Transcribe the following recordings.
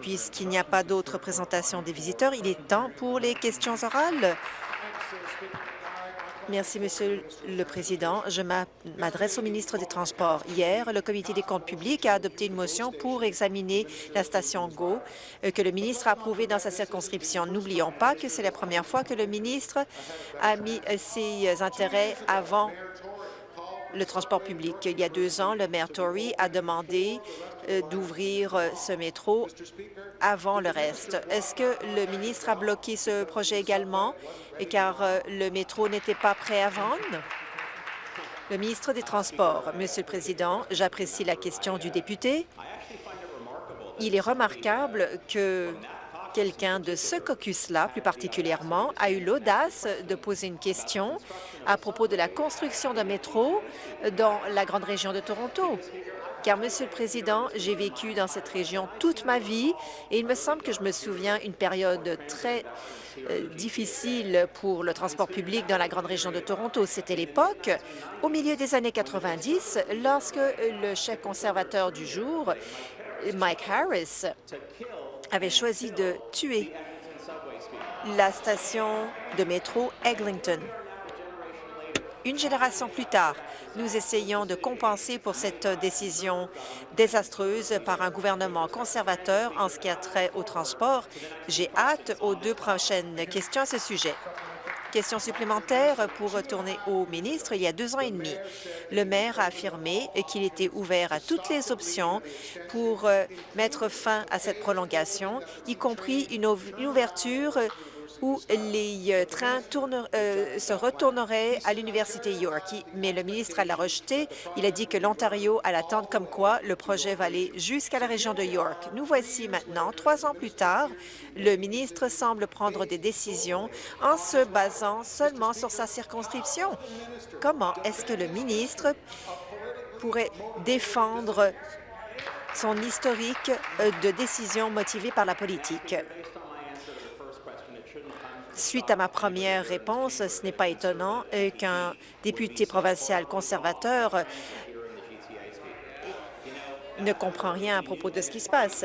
Puisqu'il n'y a pas d'autres présentations des visiteurs, il est temps pour les questions orales. Merci, Monsieur le Président. Je m'adresse au ministre des Transports. Hier, le Comité des comptes publics a adopté une motion pour examiner la station GO euh, que le ministre a approuvée dans sa circonscription. N'oublions pas que c'est la première fois que le ministre a mis euh, ses intérêts avant le transport public. Il y a deux ans, le maire Tory a demandé euh, d'ouvrir ce métro avant le reste. Est-ce que le ministre a bloqué ce projet également? Car euh, le métro n'était pas prêt à vendre? Le ministre des Transports. Monsieur le Président, j'apprécie la question du député. Il est remarquable que quelqu'un de ce caucus-là, plus particulièrement, a eu l'audace de poser une question à propos de la construction d'un métro dans la grande région de Toronto car, Monsieur le Président, j'ai vécu dans cette région toute ma vie et il me semble que je me souviens une période très euh, difficile pour le transport public dans la grande région de Toronto. C'était l'époque, au milieu des années 90, lorsque le chef conservateur du jour, Mike Harris, avait choisi de tuer la station de métro Eglinton. Une génération plus tard, nous essayons de compenser pour cette décision désastreuse par un gouvernement conservateur en ce qui a trait au transport. J'ai hâte aux deux prochaines questions à ce sujet. Question supplémentaire pour retourner au ministre. Il y a deux ans et demi, le maire a affirmé qu'il était ouvert à toutes les options pour euh, mettre fin à cette prolongation, y compris une ouverture où les euh, trains euh, se retourneraient à l'Université York. Mais le ministre l'a rejeté. Il a dit que l'Ontario a l'attente comme quoi le projet va aller jusqu'à la région de York. Nous voici maintenant, trois ans plus tard, le ministre semble prendre des décisions en se basant seulement sur sa circonscription. Comment est-ce que le ministre pourrait défendre son historique euh, de décisions motivées par la politique? Suite à ma première réponse, ce n'est pas étonnant euh, qu'un député provincial conservateur euh, ne comprend rien à propos de ce qui se passe.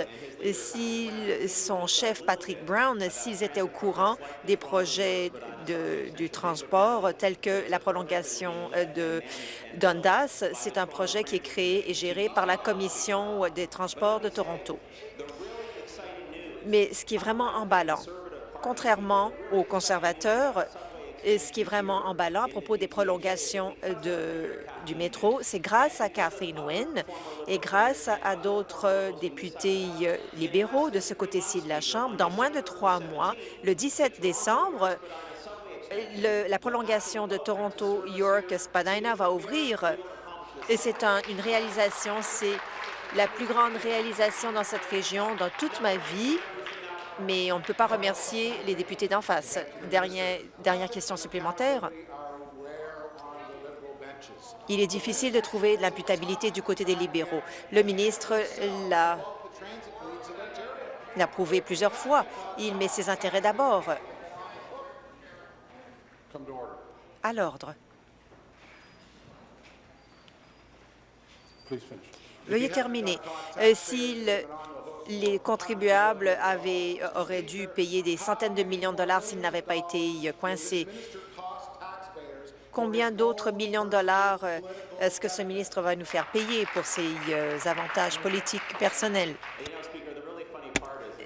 Si son chef, Patrick Brown, s'ils étaient au courant des projets du transport tels que la prolongation euh, de Dundas, c'est un projet qui est créé et géré par la Commission des transports de Toronto. Mais ce qui est vraiment emballant, contrairement aux conservateurs, ce qui est vraiment emballant à propos des prolongations de, du métro, c'est grâce à Kathleen Wynne et grâce à d'autres députés libéraux de ce côté-ci de la Chambre. Dans moins de trois mois, le 17 décembre, la prolongation de Toronto-York-Spadina va ouvrir. Et c'est une réalisation, c'est la plus grande réalisation dans cette région dans toute ma vie mais on ne peut pas remercier les députés d'en face. Dernière, dernière question supplémentaire. Il est difficile de trouver de l'imputabilité du côté des libéraux. Le ministre l'a prouvé plusieurs fois. Il met ses intérêts d'abord. À l'ordre. Veuillez terminer. Euh, s'il les contribuables euh, auraient dû payer des centaines de millions de dollars s'ils n'avaient pas été euh, coincés. Combien d'autres millions de dollars euh, est-ce que ce ministre va nous faire payer pour ses avantages politiques personnels?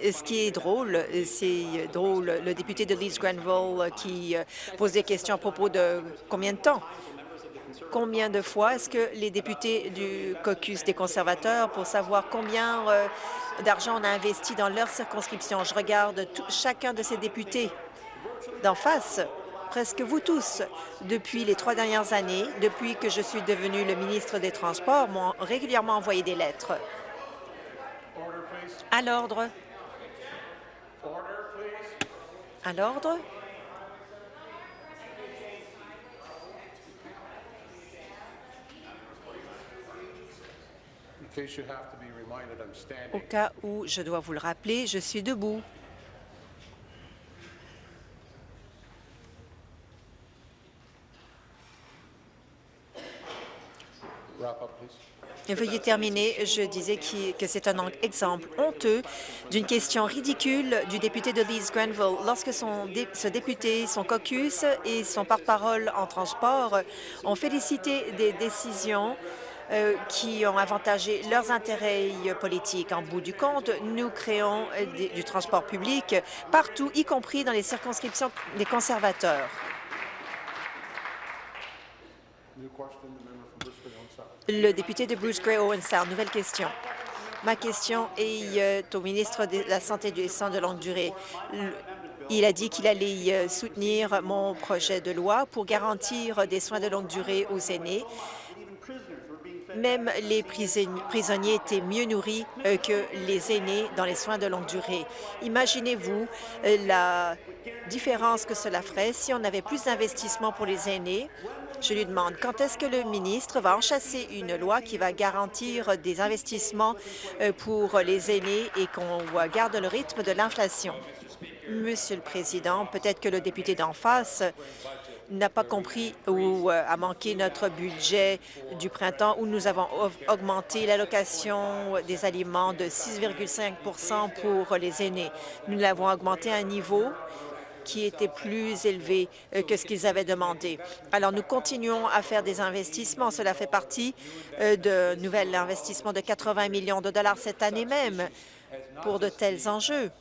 Ce qui est drôle, c'est drôle, le député de Leeds Grenville qui pose des questions à propos de combien de temps combien de fois est-ce que les députés du caucus des conservateurs, pour savoir combien euh, d'argent on a investi dans leur circonscription, je regarde chacun de ces députés d'en face, presque vous tous, depuis les trois dernières années, depuis que je suis devenu le ministre des Transports, m'ont régulièrement envoyé des lettres. À l'ordre. À l'ordre? Au cas où je dois vous le rappeler, je suis debout. Veuillez terminer. Je disais que c'est un exemple honteux d'une question ridicule du député de Leeds Grenville. Lorsque son ce député, son caucus et son porte-parole en transport ont félicité des décisions euh, qui ont avantagé leurs intérêts politiques. En bout du compte, nous créons euh, du transport public partout, y compris dans les circonscriptions des conservateurs. Le député de Bruce Gray Owen nouvelle question. Ma question est euh, au ministre de la Santé et des soins de longue durée. Il a dit qu'il allait soutenir mon projet de loi pour garantir des soins de longue durée aux aînés même les prisonniers étaient mieux nourris euh, que les aînés dans les soins de longue durée. Imaginez-vous euh, la différence que cela ferait si on avait plus d'investissements pour les aînés. Je lui demande quand est-ce que le ministre va enchasser une loi qui va garantir des investissements euh, pour les aînés et qu'on garde le rythme de l'inflation? Monsieur le Président, peut-être que le député d'en face n'a pas compris ou euh, a manqué notre budget du printemps où nous avons augmenté l'allocation des aliments de 6,5% pour les aînés. Nous l'avons augmenté à un niveau qui était plus élevé euh, que ce qu'ils avaient demandé. Alors, nous continuons à faire des investissements. Cela fait partie euh, de nouvel investissement de 80 millions de dollars cette année même pour de tels enjeux.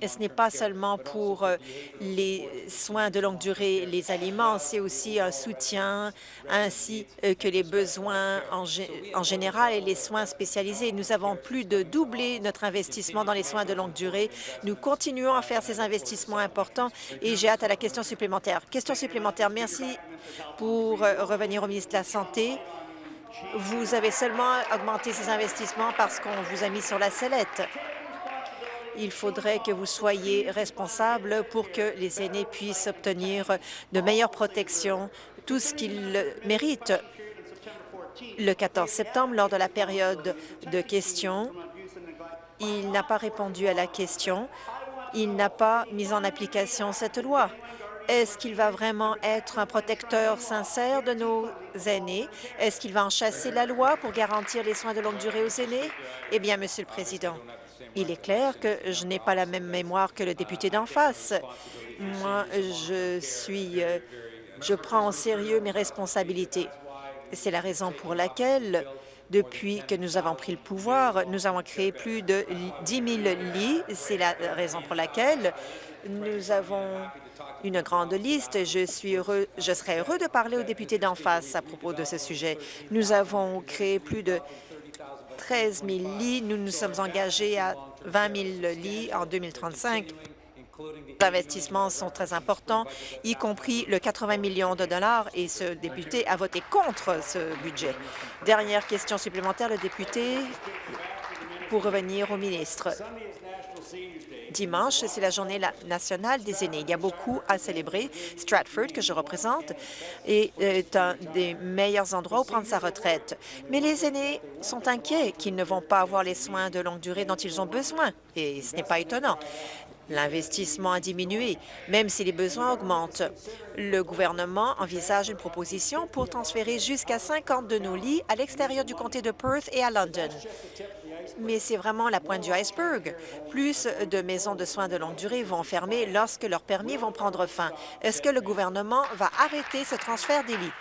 Et ce n'est pas seulement pour euh, les soins de longue durée, les aliments, c'est aussi un soutien ainsi euh, que les besoins en, général et les soins spécialisés. Nous avons plus de doublé notre investissement dans les soins de longue durée. Nous continuons à faire ces investissements importants et j'ai hâte à la question supplémentaire. Question supplémentaire. Merci pour euh, revenir au ministre de la Santé. Vous avez seulement augmenté ces investissements parce qu'on vous a mis sur la sellette il faudrait que vous soyez responsable pour que les aînés puissent obtenir de meilleures protections, tout ce qu'ils méritent. Le 14 septembre, lors de la période de questions, il n'a pas répondu à la question. Il n'a pas mis en application cette loi. Est-ce qu'il va vraiment être un protecteur sincère de nos aînés? Est-ce qu'il va en chasser la loi pour garantir les soins de longue durée aux aînés? Eh bien, Monsieur le Président, il est clair que je n'ai pas la même mémoire que le député d'en face. Moi, je suis... Euh, je prends en sérieux mes responsabilités. C'est la raison pour laquelle, depuis que nous avons pris le pouvoir, nous avons créé plus de 10 000 lits. C'est la raison pour laquelle nous avons une grande liste. Je, suis heureux, je serais heureux de parler aux députés d'en face à propos de ce sujet. Nous avons créé plus de 13 000 lits. Nous nous sommes engagés à 20 000 lits en 2035. Les investissements sont très importants, y compris le 80 millions de dollars, et ce député a voté contre ce budget. Dernière question supplémentaire, le député, pour revenir au ministre. Dimanche, c'est la journée nationale des aînés. Il y a beaucoup à célébrer. Stratford, que je représente, est un des meilleurs endroits où prendre sa retraite. Mais les aînés sont inquiets qu'ils ne vont pas avoir les soins de longue durée dont ils ont besoin, et ce n'est pas étonnant. L'investissement a diminué, même si les besoins augmentent. Le gouvernement envisage une proposition pour transférer jusqu'à 50 de nos lits à l'extérieur du comté de Perth et à London mais c'est vraiment la pointe du iceberg. Plus de maisons de soins de longue durée vont fermer lorsque leurs permis vont prendre fin. Est-ce que le gouvernement va arrêter ce transfert des lits?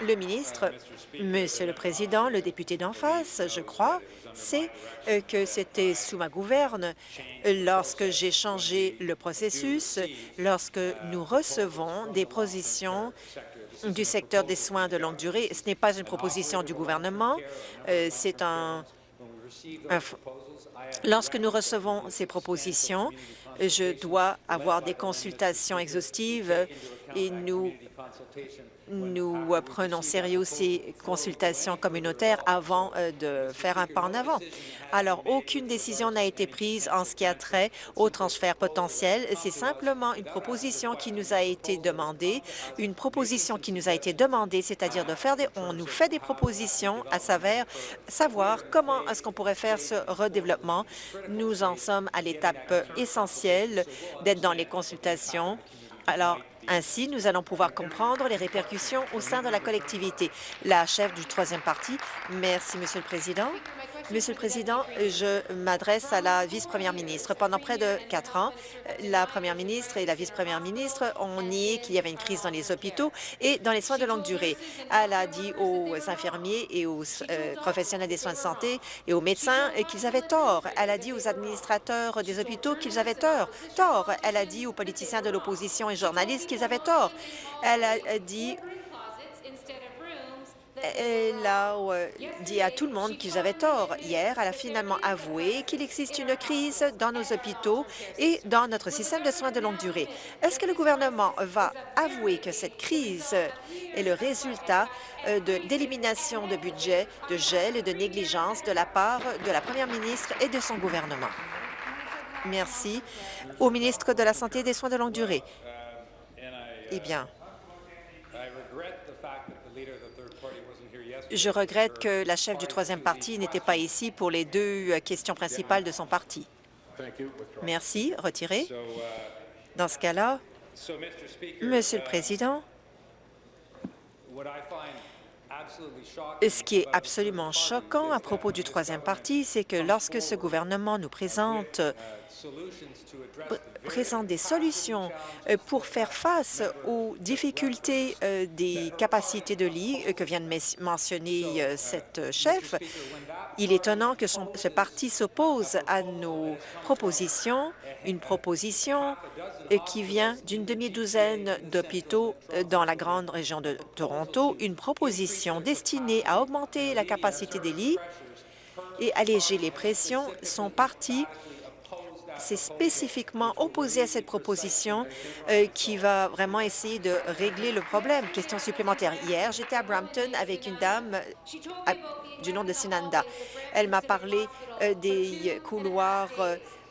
Le ministre, Monsieur le Président, le député d'en face, je crois, c'est euh, que c'était sous ma gouverne lorsque j'ai changé le processus, lorsque nous recevons des positions du secteur des soins de longue durée. Ce n'est pas une proposition du gouvernement, euh, c'est un, Lorsque nous recevons ces propositions, je dois avoir des consultations exhaustives et nous nous prenons sérieux ces consultations communautaires avant euh, de faire un pas en avant. Alors, aucune décision n'a été prise en ce qui a trait au transfert potentiel. C'est simplement une proposition qui nous a été demandée, une proposition qui nous a été demandée, c'est-à-dire de faire des... On nous fait des propositions à savoir, savoir comment est-ce qu'on pourrait faire ce redéveloppement. Nous en sommes à l'étape essentielle d'être dans les consultations. Alors, Ainsi, nous allons pouvoir comprendre les répercussions au sein de la collectivité. La chef du troisième parti. Merci, Monsieur le Président. Monsieur le Président, je m'adresse à la vice-première ministre. Pendant près de quatre ans, la première ministre et la vice-première ministre ont nié qu'il y avait une crise dans les hôpitaux et dans les soins de longue durée. Elle a dit aux infirmiers et aux euh, professionnels des soins de santé et aux médecins qu'ils avaient tort. Elle a dit aux administrateurs des hôpitaux qu'ils avaient tort. tort. Elle a dit aux politiciens de l'opposition et journalistes qu'ils avaient tort. Elle a dit elle a dit à tout le monde qu'ils avaient tort. Hier, elle a finalement avoué qu'il existe une crise dans nos hôpitaux et dans notre système de soins de longue durée. Est-ce que le gouvernement va avouer que cette crise est le résultat euh, d'élimination de, budget, de gel et de négligence de la part de la première ministre et de son gouvernement? Merci. Au ministre de la Santé et des soins de longue durée. Eh bien, Je regrette que la chef du troisième parti n'était pas ici pour les deux euh, questions principales de son parti. Merci. Retiré. Dans ce cas-là, Monsieur le Président, ce qui est absolument choquant à propos du troisième parti, c'est que lorsque ce gouvernement nous présente présente des solutions euh, pour faire face aux difficultés euh, des capacités de lit euh, que vient de mentionner cette chef. Il est étonnant que ce parti s'oppose à nos propositions, une proposition qui vient d'une demi-douzaine d'hôpitaux dans la grande région de Toronto, une proposition destinée à augmenter la capacité des lits et alléger les pressions. Son parti s'est spécifiquement opposé à cette proposition euh, qui va vraiment essayer de régler le problème. Question supplémentaire. Hier, j'étais à Brampton avec une dame euh, du nom de Sinanda. Elle m'a parlé euh, des couloirs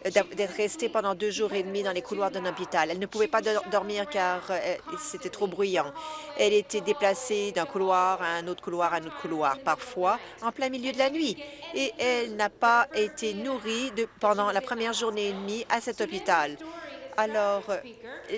d'être restée pendant deux jours et demi dans les couloirs d'un hôpital. Elle ne pouvait pas dormir car euh, c'était trop bruyant. Elle était déplacée d'un couloir à un autre couloir à un autre couloir, parfois en plein milieu de la nuit. Et elle n'a pas été nourrie pendant la première journée et demie à cet hôpital. Alors, euh,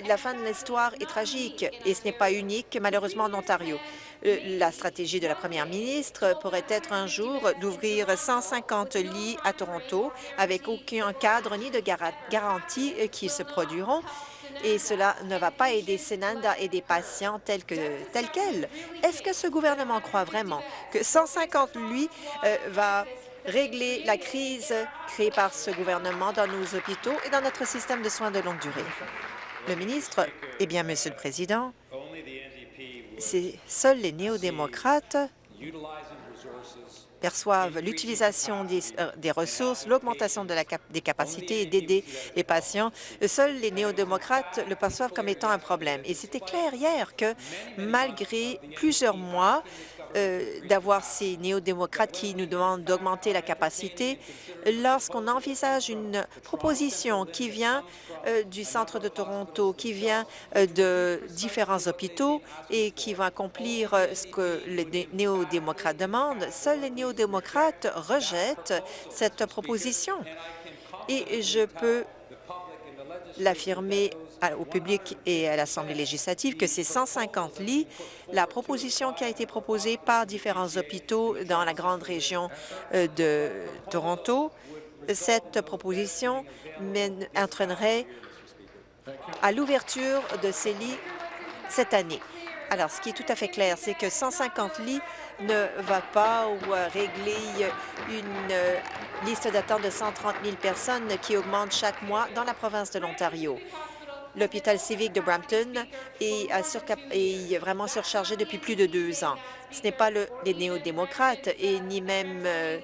la fin de l'histoire est tragique et ce n'est pas unique, malheureusement, en Ontario. Euh, la stratégie de la première ministre pourrait être un jour d'ouvrir 150 lits à Toronto avec aucun cadre ni de garantie euh, qui se produiront et cela ne va pas aider Senanda et des patients tels que qu'elle. Est-ce que ce gouvernement croit vraiment que 150 lits va régler la crise créée par ce gouvernement dans nos hôpitaux et dans notre système de soins de longue durée? Le ministre, eh bien, Monsieur le Président, seuls les néo-démocrates perçoivent l'utilisation des, euh, ressources, l'augmentation de des capacités et d'aider les patients. Seuls les néo-démocrates le perçoivent comme étant un problème. Et c'était clair hier que, malgré plusieurs mois euh, d'avoir ces néo-démocrates qui nous demandent d'augmenter la capacité. Lorsqu'on envisage une proposition qui vient euh, du centre de Toronto, qui vient euh, de différents hôpitaux et qui va accomplir ce que les néo-démocrates demandent, seuls les néo-démocrates rejettent cette proposition. Et je peux l'affirmer au public et à l'Assemblée législative que ces 150 lits, la proposition qui a été proposée par différents hôpitaux dans la grande région euh, de Toronto, cette proposition entraînerait à l'ouverture de ces lits cette année. Alors, ce qui est tout à fait clair, c'est que 150 lits ne va pas euh, régler une euh, liste d'attente de 130 000 personnes qui augmente chaque mois dans la province de l'Ontario. L'hôpital civique de Brampton est, vraiment surchargé depuis plus de deux ans. Ce n'est pas les néo-démocrates et ni même euh,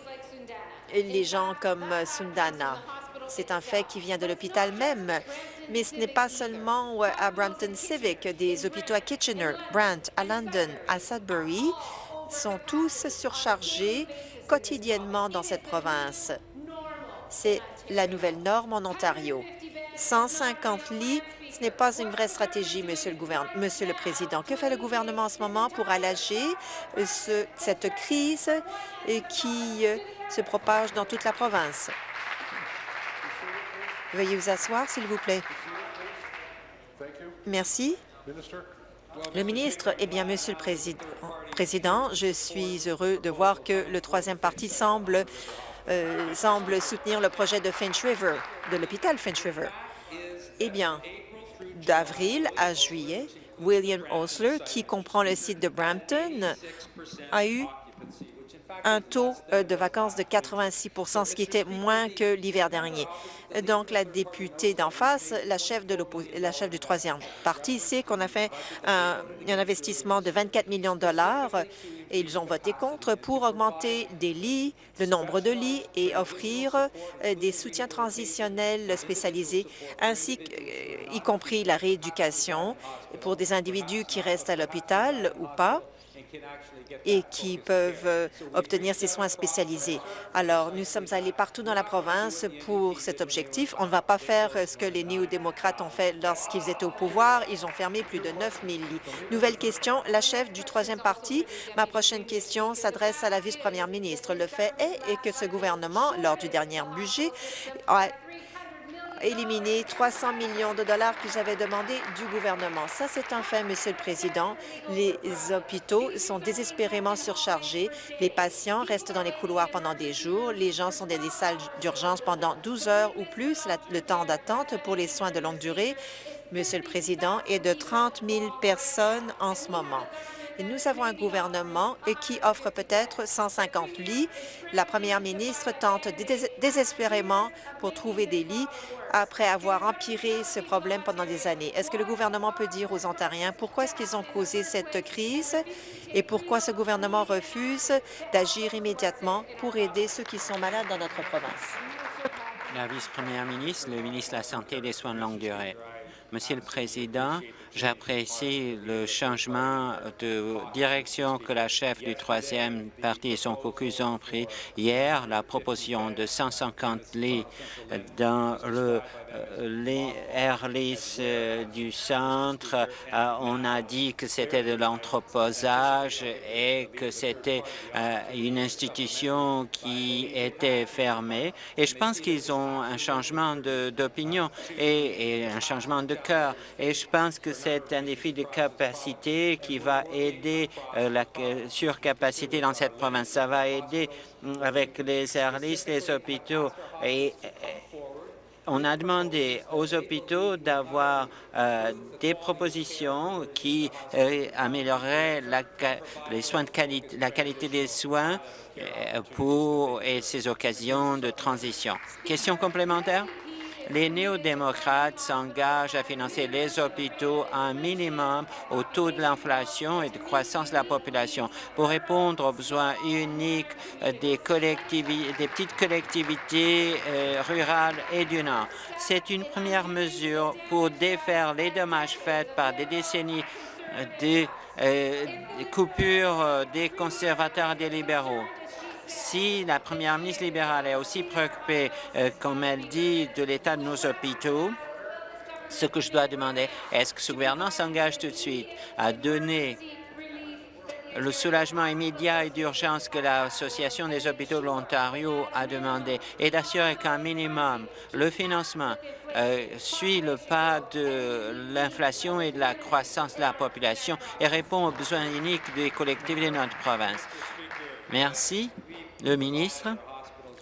les gens comme Sundana. C'est un fait qui vient de l'hôpital même. Mais ce n'est pas seulement à Brampton Civic, des hôpitaux à Kitchener, Brant, à London, à Sudbury sont tous surchargés quotidiennement dans cette province. C'est la nouvelle norme en Ontario. 150 lits, ce n'est pas une vraie stratégie, Monsieur le, Président. Que fait le gouvernement en ce moment pour alléger euh, cette crise euh, qui euh, se propage dans toute la province? Veuillez vous asseoir, s'il vous plaît. Merci. Le ministre, eh bien, Monsieur le Président, je suis heureux de voir que le troisième parti semble, semble soutenir le projet de Finch River, de l'hôpital Finch River. Eh bien, d'avril à juillet, William Osler, qui comprend le site de Brampton, a eu un taux euh, de vacances de 86% ce qui était moins que l'hiver dernier. Donc, la députée d'en face, la chef, de du troisième parti, sait qu'on a fait un, investissement de 24 millions de dollars et ils ont voté contre pour augmenter des lits, le nombre de lits et offrir euh, des soutiens transitionnels spécialisés, ainsi euh, y compris la rééducation pour des individus qui restent à l'hôpital ou pas et qui peuvent euh, obtenir ces soins spécialisés. Alors, nous sommes allés partout dans la province pour cet objectif. On ne va pas faire euh, ce que les néo-démocrates ont fait lorsqu'ils étaient au pouvoir. Ils ont fermé plus de 9 000 lits. Nouvelle question, la chef du troisième parti. Ma prochaine question s'adresse à la vice-première ministre. Le fait est que ce gouvernement, lors du dernier budget, a éliminer 300 millions de dollars que j'avais demandé du gouvernement. Ça, c'est un fait, Monsieur le Président. Les hôpitaux sont désespérément surchargés. Les patients restent dans les couloirs pendant des jours. Les gens sont dans des salles d'urgence pendant 12 heures ou plus, le temps d'attente pour les soins de longue durée, Monsieur le Président, est de 30 000 personnes en ce moment. Nous avons un gouvernement qui offre peut-être 150 lits. La première ministre tente désespérément pour trouver des lits après avoir empiré ce problème pendant des années. Est-ce que le gouvernement peut dire aux Ontariens pourquoi est-ce qu'ils ont causé cette crise et pourquoi ce gouvernement refuse d'agir immédiatement pour aider ceux qui sont malades dans notre province? La vice-première ministre, le ministre de la Santé et des Soins de longue durée. Monsieur le Président, J'apprécie le changement de direction que la chef du troisième parti et son caucus ont pris hier, la proposition de 150 lits dans le euh, Airlis euh, du centre. Euh, on a dit que c'était de l'entreposage et que c'était une institution qui était fermée. Et je pense qu'ils ont un changement d'opinion et, et, un changement de cœur. Et je pense que c'est un défi de capacité qui va aider euh, la surcapacité dans cette province. Ça va aider mm, avec les airlists, les hôpitaux. Et, on a demandé aux hôpitaux d'avoir euh, des propositions qui euh, amélioreraient la, les soins de qualité, la qualité des soins pour et ces occasions de transition. Question complémentaire? Les néo-démocrates s'engagent à financer les hôpitaux à un minimum au taux de l'inflation et de croissance de la population pour répondre aux besoins uniques des, des petites collectivités euh, rurales et du Nord. C'est une première mesure pour défaire les dommages faits par des décennies de euh, coupures des conservateurs et des libéraux si la première ministre libérale est aussi préoccupée, euh, comme elle dit, de l'état de nos hôpitaux, ce que je dois demander, est-ce que ce gouvernement s'engage tout de suite à donner le soulagement immédiat et d'urgence que l'Association des hôpitaux de l'Ontario a demandé et d'assurer qu'un minimum, le financement euh, suit le pas de l'inflation et de la croissance de la population et répond aux besoins uniques des collectivités de notre province? Merci. Le ministre,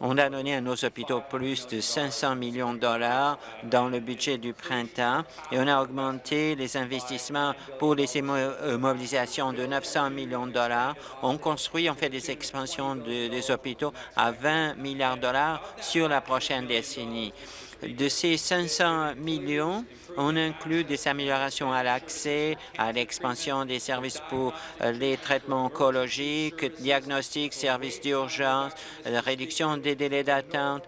on a donné à nos hôpitaux plus de 500 millions de dollars dans le budget du printemps et on a augmenté les investissements pour les immobilisations de 900 millions de dollars. On construit, on fait des expansions des hôpitaux à 20 milliards de dollars sur la prochaine décennie. De ces 500 millions, on inclut des améliorations à l'accès, à l'expansion des services pour euh, les traitements oncologiques, diagnostics, services d'urgence, réduction des délais d'attente,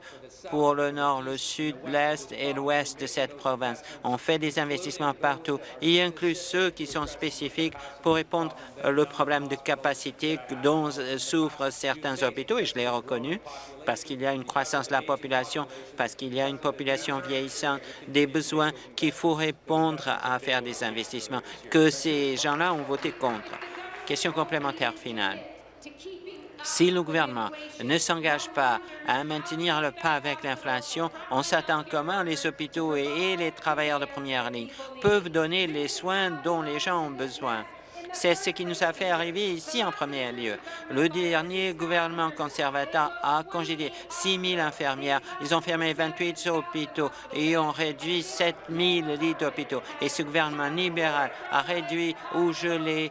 pour le nord, le sud, l'est et l'ouest de cette province. On fait des investissements partout, y inclut ceux qui sont spécifiques pour répondre au problème de capacité dont souffrent certains hôpitaux, et je l'ai reconnu, parce qu'il y a une croissance de la population, parce qu'il y a une population vieillissante, des besoins qu'il faut répondre à faire des investissements, que ces gens-là ont voté contre. Question complémentaire finale Si le gouvernement ne s'engage pas à maintenir le pas avec l'inflation, on s'attend comment les hôpitaux et les travailleurs de première ligne peuvent donner les soins dont les gens ont besoin. C'est ce qui nous a fait arriver ici en premier lieu. Le dernier gouvernement conservateur a congédié 6 000 infirmières. Ils ont fermé 28 hôpitaux et ont réduit 7 000 lits d'hôpitaux. Et ce gouvernement libéral a réduit ou gelé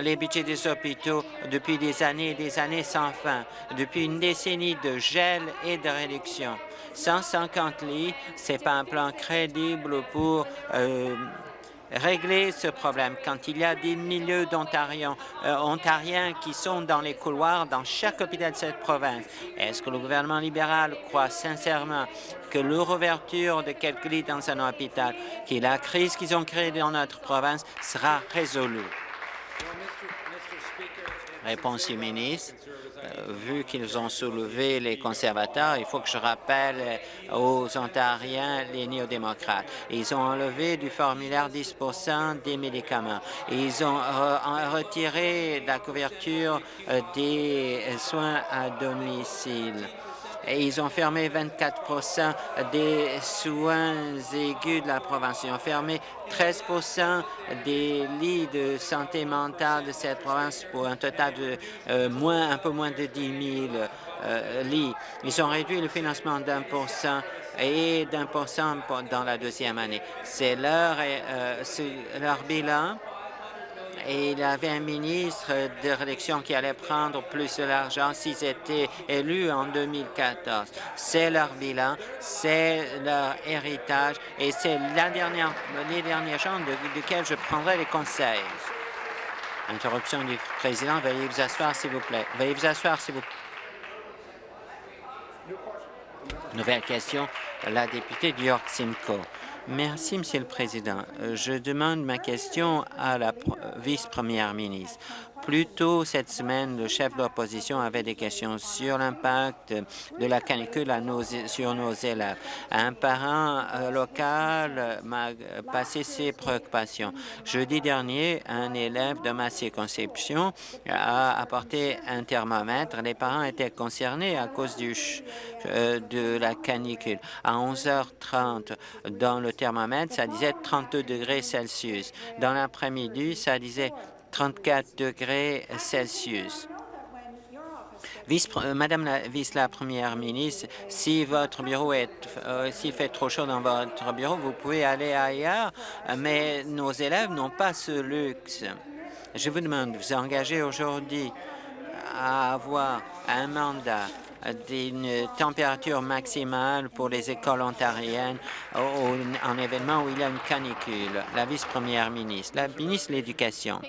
les budgets des hôpitaux depuis des années et des années sans fin, depuis une décennie de gel et de réduction. 150 lits, ce n'est pas un plan crédible pour euh, régler ce problème quand il y a des milieux d'Ontariens euh, ontariens qui sont dans les couloirs dans chaque hôpital de cette province. Est-ce que le gouvernement libéral croit sincèrement que la réouverture de quelques lits dans un hôpital, que la crise qu'ils ont créée dans notre province sera résolue? Réponse du ministre. Euh, vu qu'ils ont soulevé les conservateurs, il faut que je rappelle aux Ontariens les néo-démocrates. Ils ont enlevé du formulaire 10 des médicaments. Ils ont retiré la couverture euh, des soins à domicile et ils ont fermé 24% des soins aigus de la province. Ils ont fermé 13% des lits de santé mentale de cette province pour un total de euh, moins, un peu moins de 10 000 euh, lits. Ils ont réduit le financement d'un pour cent et d'un pour cent dans la deuxième année. C'est leur, euh, leur bilan et il avait un ministre de réélection qui allait prendre plus de l'argent s'ils étaient élus en 2014. C'est leur bilan, c'est leur héritage et c'est la dernière, les derniers gens de, duquel je prendrai les conseils. Interruption du président. Veuillez vous asseoir, s'il vous plaît. Veuillez vous asseoir, s'il vous plaît. Nouvelle question, la députée de York Simcoe. Merci, Monsieur le Président. Euh, je demande ma question à la vice-première ministre. Plus tôt cette semaine, le chef de l'opposition avait des questions sur l'impact de la canicule sur nos élèves. Un parent euh, local m'a passé ses préoccupations. Jeudi dernier, un élève de ma circonscription a apporté un thermomètre. Les parents étaient concernés à cause euh, de la canicule. À 11h30, dans le thermomètre, ça disait 32 degrés Celsius. Dans l'après-midi, ça disait 34 degrés Celsius. Euh, Madame la vice-la-première ministre, si votre bureau est, euh, s'il fait trop chaud dans votre bureau, vous pouvez aller ailleurs, mais nos élèves n'ont pas ce luxe. Je vous demande de vous engager aujourd'hui à avoir un mandat d'une température maximale pour les écoles ontariennes en événement où il y a une canicule. La vice-première ministre, la ministre de l'Éducation.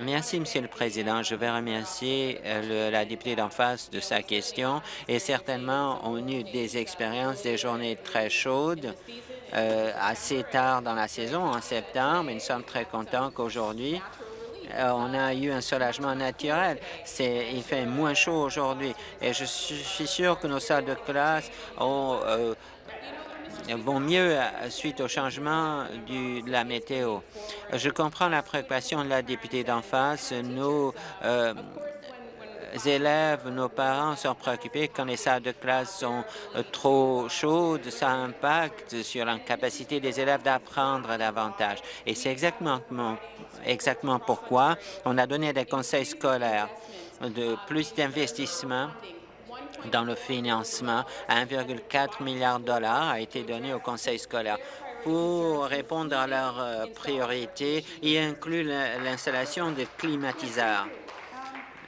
Merci, Monsieur le Président. Je vais remercier euh, la députée d'en face de sa question. Et certainement, on a eu des expériences, des journées très chaudes, euh, assez tard dans la saison, en septembre. Et nous sommes très contents qu'aujourd'hui, euh, on a eu un soulagement naturel. Il fait moins chaud aujourd'hui. Et je suis sûr que nos salles de classe ont vont mieux euh, suite au changement de la météo. Je comprends la préoccupation de la députée d'en face. Nos euh, élèves, nos parents sont préoccupés quand les salles de classe sont euh, trop chaudes. Ça impacte sur la capacité des élèves d'apprendre davantage. Et c'est exactement, exactement pourquoi on a donné des conseils scolaires de plus d'investissement dans le financement. 1,4 milliard de dollars a été donné au conseil scolaire pour répondre à leurs euh, priorités et inclut l'installation de climatiseurs.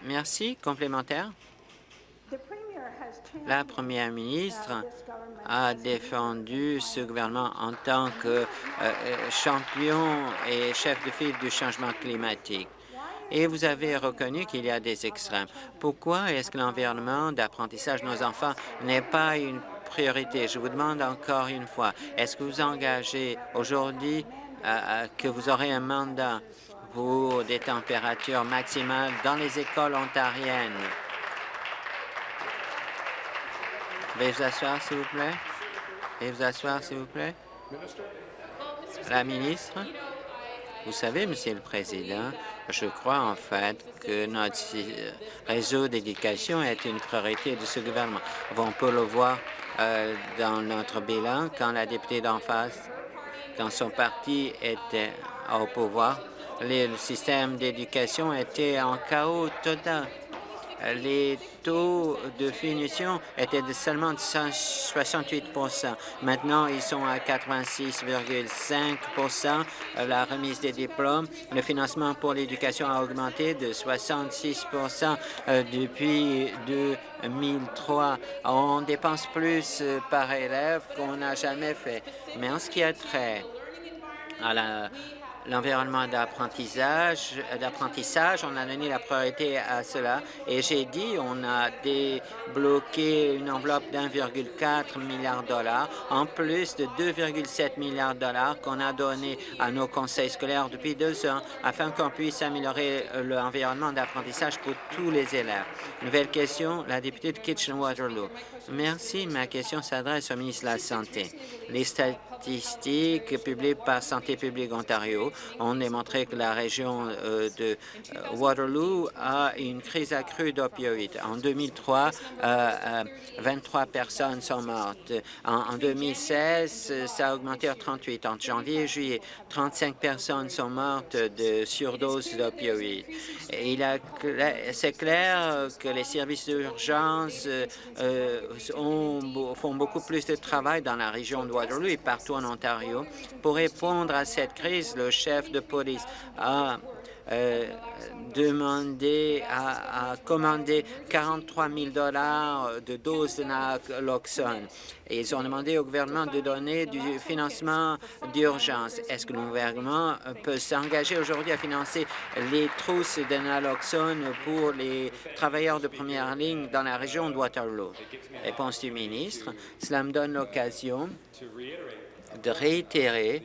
Merci. Complémentaire. La première ministre a défendu ce gouvernement en tant que euh, euh, champion et chef de file du changement climatique et vous avez reconnu qu'il y a des extrêmes. Pourquoi est-ce que l'environnement d'apprentissage de nos enfants n'est pas une priorité? Je vous demande encore une fois, est-ce que vous engagez aujourd'hui euh, euh, que vous aurez un mandat pour des températures maximales dans les écoles ontariennes? Veuillez vous asseoir, s'il vous plaît. Veuillez vous asseoir, s'il vous plaît. La ministre. Vous savez, Monsieur le Président, Je crois en fait que notre réseau d'éducation est une priorité de ce gouvernement. On peut le voir euh, dans notre bilan quand la députée d'en face, quand son parti était au pouvoir, le système d'éducation était en chaos total les taux de finition étaient de seulement 68 Maintenant, ils sont à 86,5% La remise des diplômes, le financement pour l'éducation a augmenté de 66% euh, depuis 2003. On dépense plus euh, par élève qu'on n'a jamais fait. Mais en ce qui a trait à la l'environnement d'apprentissage, d'apprentissage, on a donné la priorité à cela. Et j'ai dit, on a débloqué une enveloppe d'1,4 milliard de dollars, en plus de 2,7 milliards de dollars qu'on a donné à nos conseils scolaires depuis deux ans, afin qu'on puisse améliorer l'environnement d'apprentissage pour tous les élèves. Nouvelle question, la députée de Kitchen-Waterloo. Merci. Ma question s'adresse au ministre de la Santé. Les statistiques publiées par Santé publique Ontario ont démontré que la région euh, de euh, Waterloo a une crise accrue d'opioïdes. En 2003, 23 euh, personnes sont mortes. En, 2016, ça a augmenté à 38. En janvier et juillet, 35 personnes sont mortes de surdose d'opioïdes. C'est clair que les services d'urgence font beaucoup plus de travail dans la région de Waterloo et partout en Ontario. Pour répondre à cette crise, le chef de police a euh, demandé, à, commander 43 000 dollars de doses de naloxone. Et ils ont demandé au gouvernement de donner du financement d'urgence. Est-ce que le gouvernement peut s'engager aujourd'hui à financer les trousses de naloxone pour les travailleurs de première ligne dans la région de Waterloo? Réponse du ministre. Cela me donne l'occasion de réitérer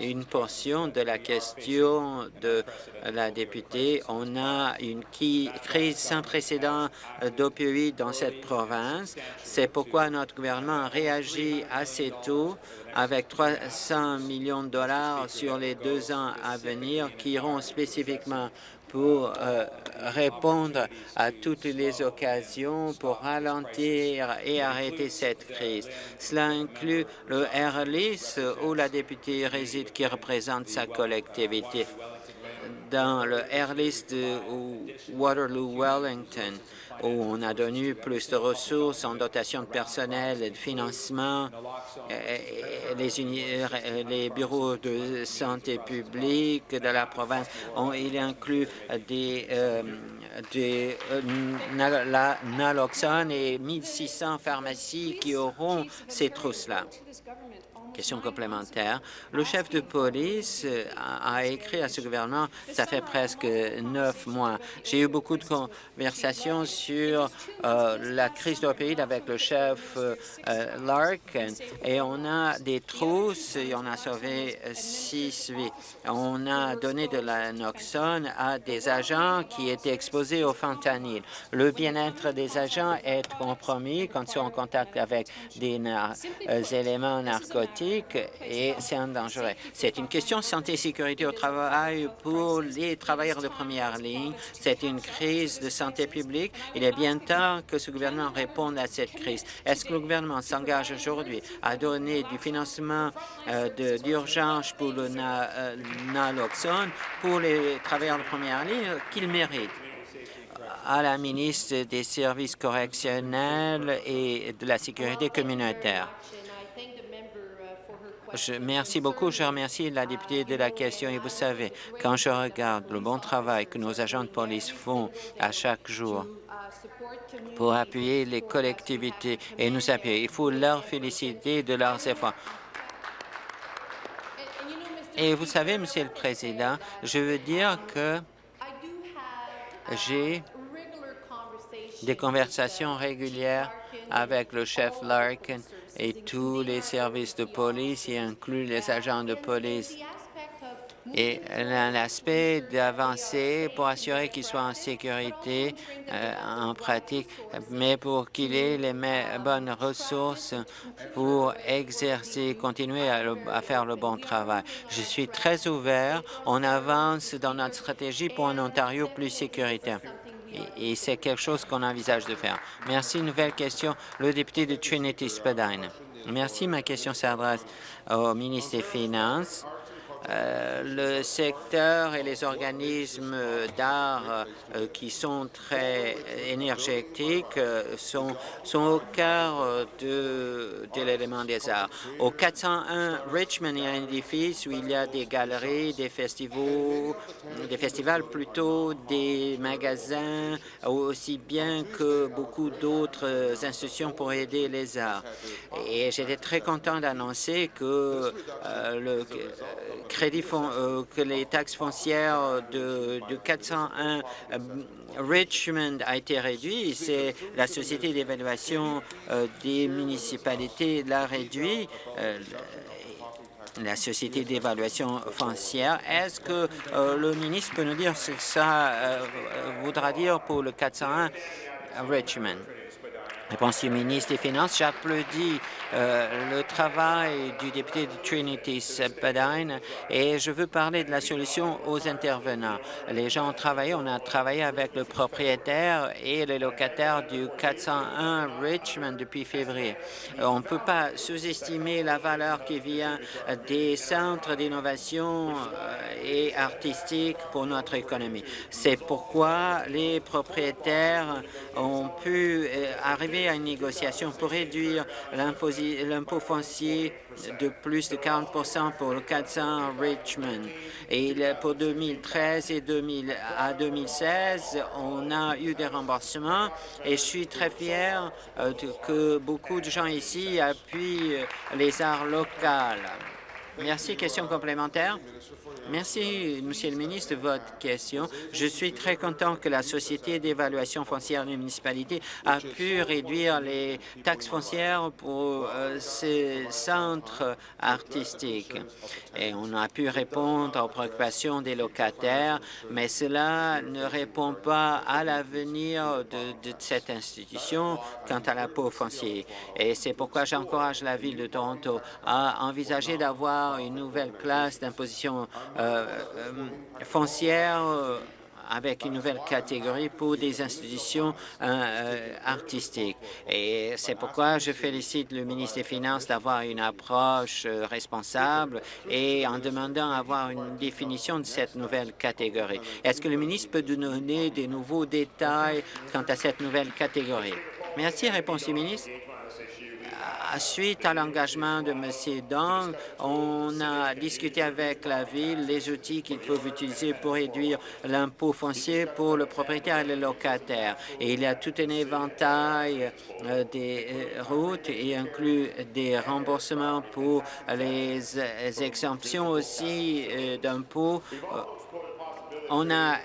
une portion de la question de la députée. On a une crise sans précédent d'opioïdes dans cette province. C'est pourquoi notre gouvernement a réagi assez tôt avec 300 millions de dollars sur les deux ans à venir qui iront spécifiquement pour euh, répondre à toutes les occasions pour ralentir et arrêter cette crise. Cela inclut le Airlist où la députée réside qui représente sa collectivité dans le Airlist de Waterloo-Wellington où on a donné plus de ressources en dotation de personnel et de financement. Les, les bureaux de santé publique de la province, ont, il inclut des, euh, euh, naloxone et 1600 pharmacies qui auront ces trousses-là. Question complémentaire. Le chef de police euh, a, écrit à ce gouvernement, ça fait presque neuf mois. J'ai eu beaucoup de conversations sur euh, la crise d'opioïdes avec le chef euh, Larkin et on a des trousses et on a sauvé six vies. On a donné de la noxone à des agents qui étaient exposés au fentanyl. Le bien-être des agents est compromis quand ils sont en contact avec des éléments narcotiques et c'est un dangereux. C'est une question de santé et sécurité au travail pour les travailleurs de première ligne. C'est une crise de santé publique. Il est bien temps que ce gouvernement réponde à cette crise. Est-ce que le gouvernement s'engage aujourd'hui à donner du financement euh, d'urgence pour le euh, naloxone pour les travailleurs de première ligne qu'ils méritent? à la ministre des Services correctionnels et de la sécurité communautaire. Je, merci beaucoup. Je remercie la députée de la question. Et vous savez, quand je regarde le bon travail que nos agents de police font à chaque jour pour appuyer les collectivités et nous appuyer, il faut leur féliciter de leurs efforts. Et vous savez, Monsieur le Président, je veux dire que j'ai des conversations régulières avec le chef Larkin et tous les services de police, y inclut les agents de police. et l'aspect d'avancer pour assurer qu'il soit en sécurité euh, en pratique, mais pour qu'il ait les bonnes ressources pour exercer, continuer à, faire le bon travail. Je suis très ouvert. On avance dans notre stratégie pour un Ontario plus sécuritaire. Et, c'est quelque chose qu'on envisage de faire. Merci. Nouvelle question, le député de Trinity-Spadine. Merci. Ma question s'adresse au ministre des Finances. Euh, le secteur et les organismes d'art euh, qui sont très énergétiques euh, sont, au cœur de, l'élément des arts. Au 401 Richmond, il y a un édifice où il y a des galeries, des festivals, des festivals plutôt, des magasins, aussi bien que beaucoup d'autres institutions pour aider les arts. Et j'étais très content d'annoncer que le euh, que les taxes foncières de, 401 euh, Richmond a été réduit. C'est la société d'évaluation euh, des municipalités l'a réduit la société d'évaluation foncière. Est-ce que le ministre peut nous dire ce que ça voudra dire pour le 401 Richmond? Réponse du ministre des Finances. J'applaudis euh, le travail du député de Trinity Spadine et je veux parler de la solution aux intervenants. Les gens ont travaillé, on a travaillé avec le propriétaire et les locataires du 401 Richmond depuis février. Euh, on ne peut pas sous-estimer la valeur qui vient des centres d'innovation euh, et artistique pour notre économie. C'est pourquoi les propriétaires ont pu arriver à une négociation pour réduire l'impôt foncier de plus de 40% pour le 400 Richmond. Et pour 2013 et 2000, à 2016, on a eu des remboursements et je suis très fier euh, que beaucoup de gens ici appuient les arts locaux. Merci. Question complémentaire? Merci, Monsieur le ministre, de votre question. Je suis très content que la Société d'évaluation foncière des municipalités a pu réduire les taxes foncières pour euh, ces centres artistiques. Et on a pu répondre aux préoccupations des locataires, mais cela ne répond pas à l'avenir de, de, cette institution quant à la peau foncière. Et c'est pourquoi j'encourage la Ville de Toronto à envisager d'avoir une nouvelle classe d'imposition euh, foncière euh, avec une nouvelle catégorie pour des institutions artistiques. Et c'est pourquoi je félicite le ministre des Finances d'avoir une approche responsable et en demandant d'avoir une définition de cette nouvelle catégorie. Est-ce que le ministre peut nous donner des nouveaux détails quant à cette nouvelle catégorie? Merci. Réponse du ministre suite à l'engagement de M. Dong, on a discuté avec la Ville les outils qu'ils peuvent utiliser pour réduire l'impôt foncier pour le propriétaire et le locataire. Et il y a tout un éventail euh, des euh, routes et inclut des remboursements pour les exemptions aussi euh, d'impôts. On a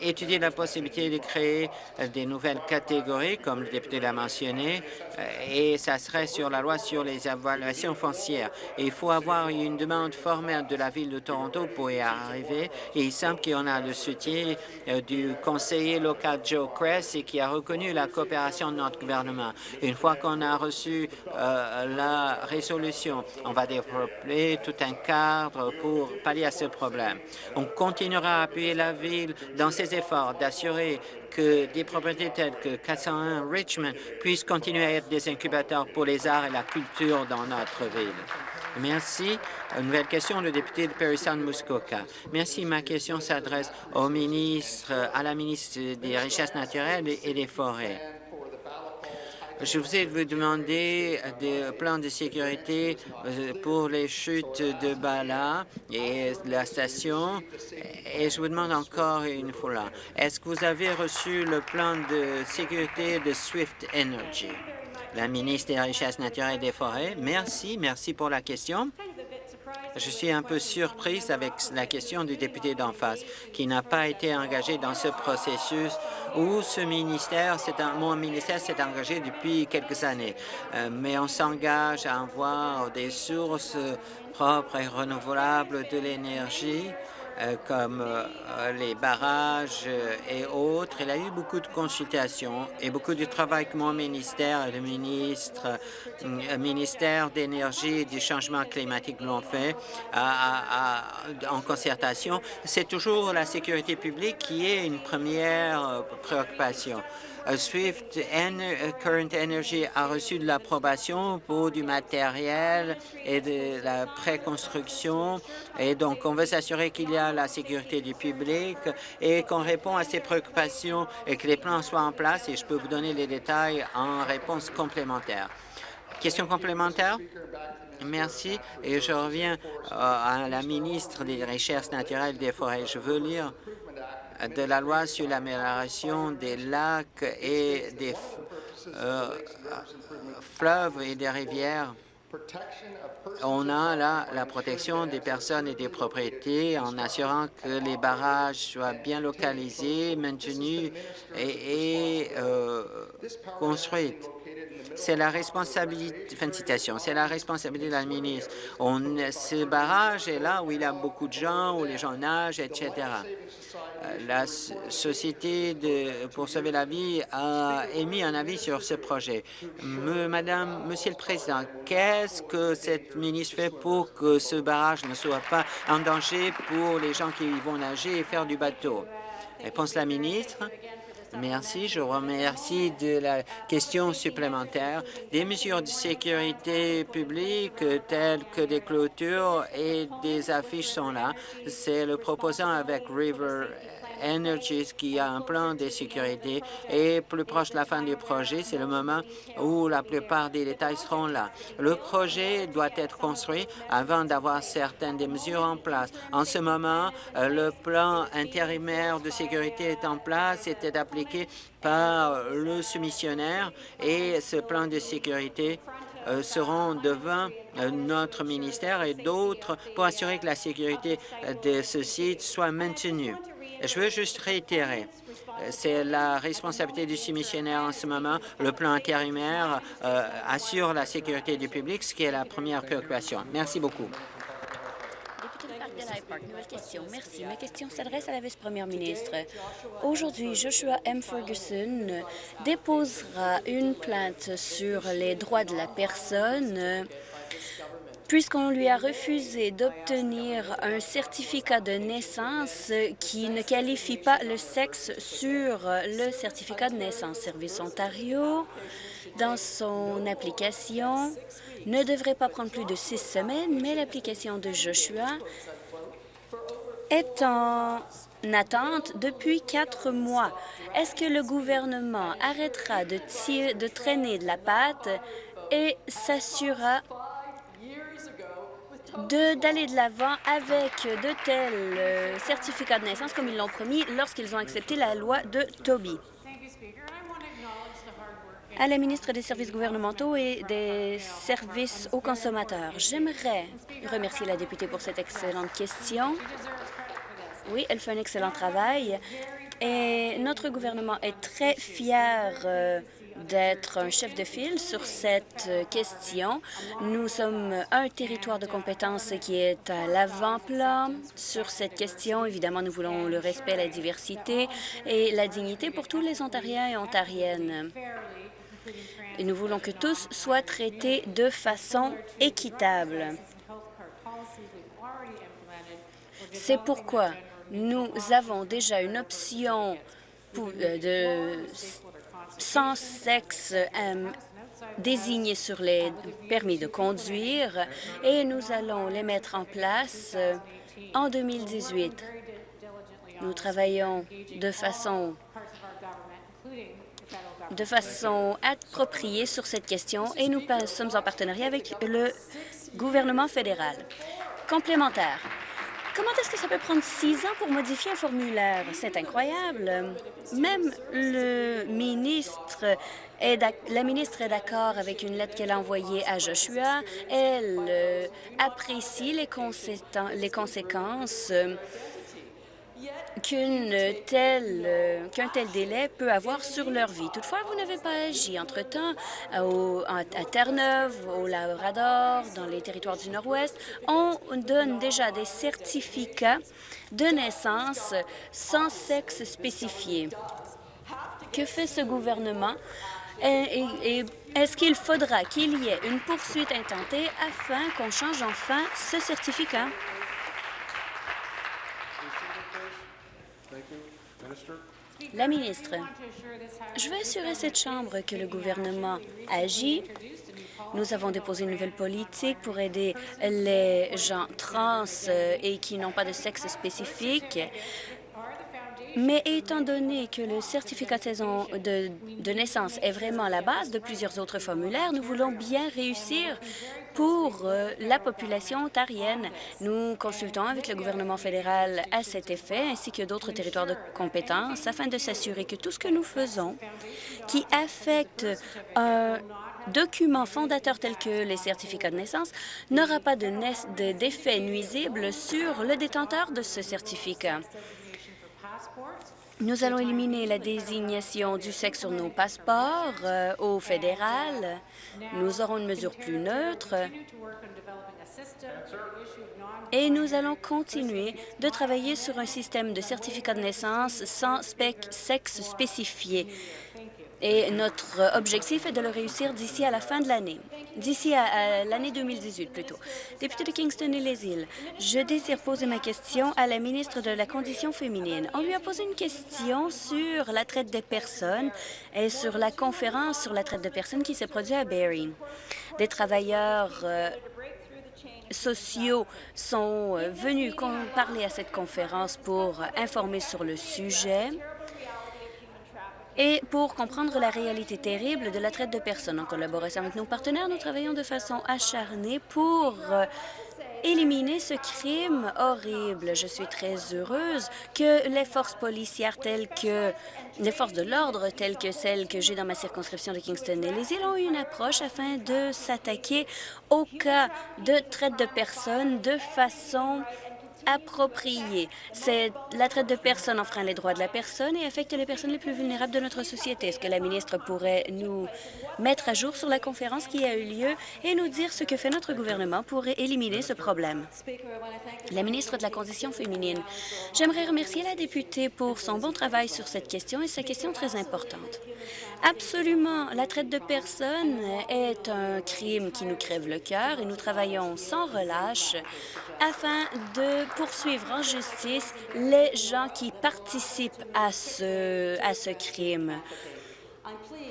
étudier la possibilité de créer euh, des nouvelles catégories, comme le député l'a mentionné, euh, et ça serait sur la loi sur les évaluations foncières. il faut avoir une demande formelle de la Ville de Toronto pour y arriver. Et il semble qu'on a le soutien euh, du conseiller local Joe Cress et qui a reconnu la coopération de notre gouvernement. Une fois qu'on a reçu la résolution, on va développer tout un cadre pour pallier à ce problème. On continuera à appuyer la Ville dans ses efforts d'assurer que des propriétés telles que 401 Richmond puissent continuer à être des incubateurs pour les arts et la culture dans notre ville. Merci. Une nouvelle question, le député de Perry Sound Muskoka. Merci. Ma question s'adresse au ministre, à la ministre des Richesses naturelles et des Forêts. Je vous ai demandé des plans de sécurité euh, pour les chutes de Bala et la station. Et je vous demande encore une fois, est-ce que vous avez reçu le plan de sécurité de Swift Energy? La ministre des Richesses naturelles et des Forêts. Merci, merci pour la question. Je suis un peu surprise avec la question du député d'en face, qui n'a pas été engagé dans ce processus où ce ministère, mon ministère s'est engagé depuis quelques années. Euh, mais on s'engage à avoir des sources propres et renouvelables de l'énergie comme euh, les barrages euh, et autres. Il a eu beaucoup de consultations et beaucoup de travail que mon ministère et le ministre, ministère d'énergie et du changement climatique l'ont fait en concertation. C'est toujours la sécurité publique qui est une première préoccupation. Swift Current Energy a reçu de l'approbation pour du matériel et de la préconstruction. Et donc, on veut s'assurer qu'il y a la sécurité du public et qu'on répond à ces préoccupations et que les plans soient en place. Et je peux vous donner les détails en réponse complémentaire. Question complémentaire? Merci. Et je reviens euh, à la ministre des Recherches naturelles des forêts. Je veux lire de la loi sur l'amélioration des lacs et des euh, fleuves et des rivières. On a là la protection des personnes et des propriétés en assurant que les barrages soient bien localisés, maintenus et, euh, construits. C'est la responsabilité, fin de citation, c'est la responsabilité de la ministre. Ce barrage est là où il y a beaucoup de gens, où les gens nagent, etc. Euh, la Société pour sauver la vie a émis un avis sur ce projet. Madame, Monsieur le Président, qu'est-ce que cette ministre fait pour que ce barrage ne soit pas en danger pour les gens qui vont nager et faire du bateau? Réponse la ministre. Merci. Je remercie de la question supplémentaire. Des mesures de sécurité publique telles que des clôtures et des affiches sont là. C'est le proposant avec River Energies qui a un plan de sécurité et plus proche de la fin du projet, c'est le moment où la plupart des détails seront là. Le projet doit être construit avant d'avoir certaines des mesures en place. En ce moment, euh, le plan intérimaire de sécurité est en place, était appliqué par le soumissionnaire et ce plan de sécurité euh, seront devant euh, notre ministère et d'autres pour assurer que la sécurité de ce site soit maintenue. Je veux juste réitérer. C'est la responsabilité du soumissionnaire en ce moment. Le plan intérimaire euh, assure la sécurité du public, ce qui est la première préoccupation. Merci beaucoup. nouvelle question. Merci. Ma question s'adresse à la vice-première ministre. Aujourd'hui, Joshua M. Ferguson déposera une plainte sur les droits de la personne puisqu'on lui a refusé d'obtenir un certificat de naissance qui ne qualifie pas le sexe sur le certificat de naissance. Service Ontario, dans son application, ne devrait pas prendre plus de six semaines, mais l'application de Joshua est en attente depuis quatre mois. Est-ce que le gouvernement arrêtera de, traîner de la patte et s'assurera d'aller de l'avant avec de tels euh, certificats de naissance comme ils l'ont promis lorsqu'ils ont accepté la loi de Toby. À la ministre des Services gouvernementaux et des services aux consommateurs, j'aimerais remercier la députée pour cette excellente question. Oui, elle fait un excellent travail et notre gouvernement est très fier euh, d'être un chef de file sur cette question. Nous sommes un territoire de compétences qui est à l'avant-plan sur cette question. Évidemment, nous voulons le respect, la diversité et la dignité pour tous les Ontariens et Ontariennes. Et nous voulons que tous soient traités de façon équitable. C'est pourquoi nous avons déjà une option euh, de sans sexe euh, désignés sur les permis de conduire et nous allons les mettre en place euh, en 2018. Nous travaillons de façon de façon appropriée sur cette question et nous sommes en partenariat avec le gouvernement fédéral. Complémentaire. Comment est-ce que ça peut prendre six ans pour modifier un formulaire? C'est incroyable. Même le ministre la ministre est d'accord avec une lettre qu'elle a envoyée à Joshua. Elle euh, apprécie les, conséquences telle, qu'un tel délai peut avoir sur leur vie. Toutefois, vous n'avez pas agi. Entre-temps, à Terre-Neuve, au Labrador, dans les territoires du Nord-Ouest, on donne déjà des certificats de naissance sans sexe spécifié. Que fait ce gouvernement? Est-ce qu'il faudra qu'il y ait une poursuite intentée afin qu'on change enfin ce certificat? La ministre, je veux assurer cette Chambre que le gouvernement agit. Nous avons déposé une nouvelle politique pour aider les gens trans euh, et qui n'ont pas de sexe spécifique mais étant donné que le certificat de saison de, naissance est vraiment la base de plusieurs autres formulaires, nous voulons bien réussir pour euh, la population ontarienne. Nous consultons avec le gouvernement fédéral à cet effet, ainsi que d'autres territoires de compétences, afin de s'assurer que tout ce que nous faisons qui affecte un document fondateur tel que les certificats de naissance n'aura pas d'effet nuisible sur le détenteur de ce certificat. Nous allons éliminer la désignation du sexe sur nos passeports euh, au fédéral. Nous aurons une mesure plus neutre et nous allons continuer de travailler sur un système de certificat de naissance sans sexe spécifié et notre objectif est de le réussir d'ici à la fin de l'année, d'ici à, l'année 2018 plutôt. Député de Kingston et les îles, je désire poser ma question à la ministre de la Condition féminine. On lui a posé une question sur la traite des personnes et sur la conférence sur la traite de personnes qui s'est produite à Barrie. Des travailleurs euh, sociaux sont euh, venus parler à cette conférence pour informer sur le sujet et pour comprendre la réalité terrible de la traite de personnes. En collaboration avec nos partenaires, nous travaillons de façon acharnée pour euh, éliminer ce crime horrible. Je suis très heureuse que les forces policières telles que les forces de l'ordre telles que celles que j'ai dans ma circonscription de Kingston et les îles ont eu une approche afin de s'attaquer au cas de traite de personnes de façon appropriée. C'est la traite de personnes enfreint les droits de la personne et affecte les personnes les plus vulnérables de notre société. Est-ce que la ministre pourrait nous mettre à jour sur la conférence qui a eu lieu et nous dire ce que fait notre gouvernement pour éliminer ce problème? La ministre de la Condition féminine. J'aimerais remercier la députée pour son bon travail sur cette question et sa question très importante. Absolument. La traite de personnes est un crime qui nous crève le cœur et nous travaillons sans relâche afin de poursuivre en justice les gens qui participent à ce, à ce crime.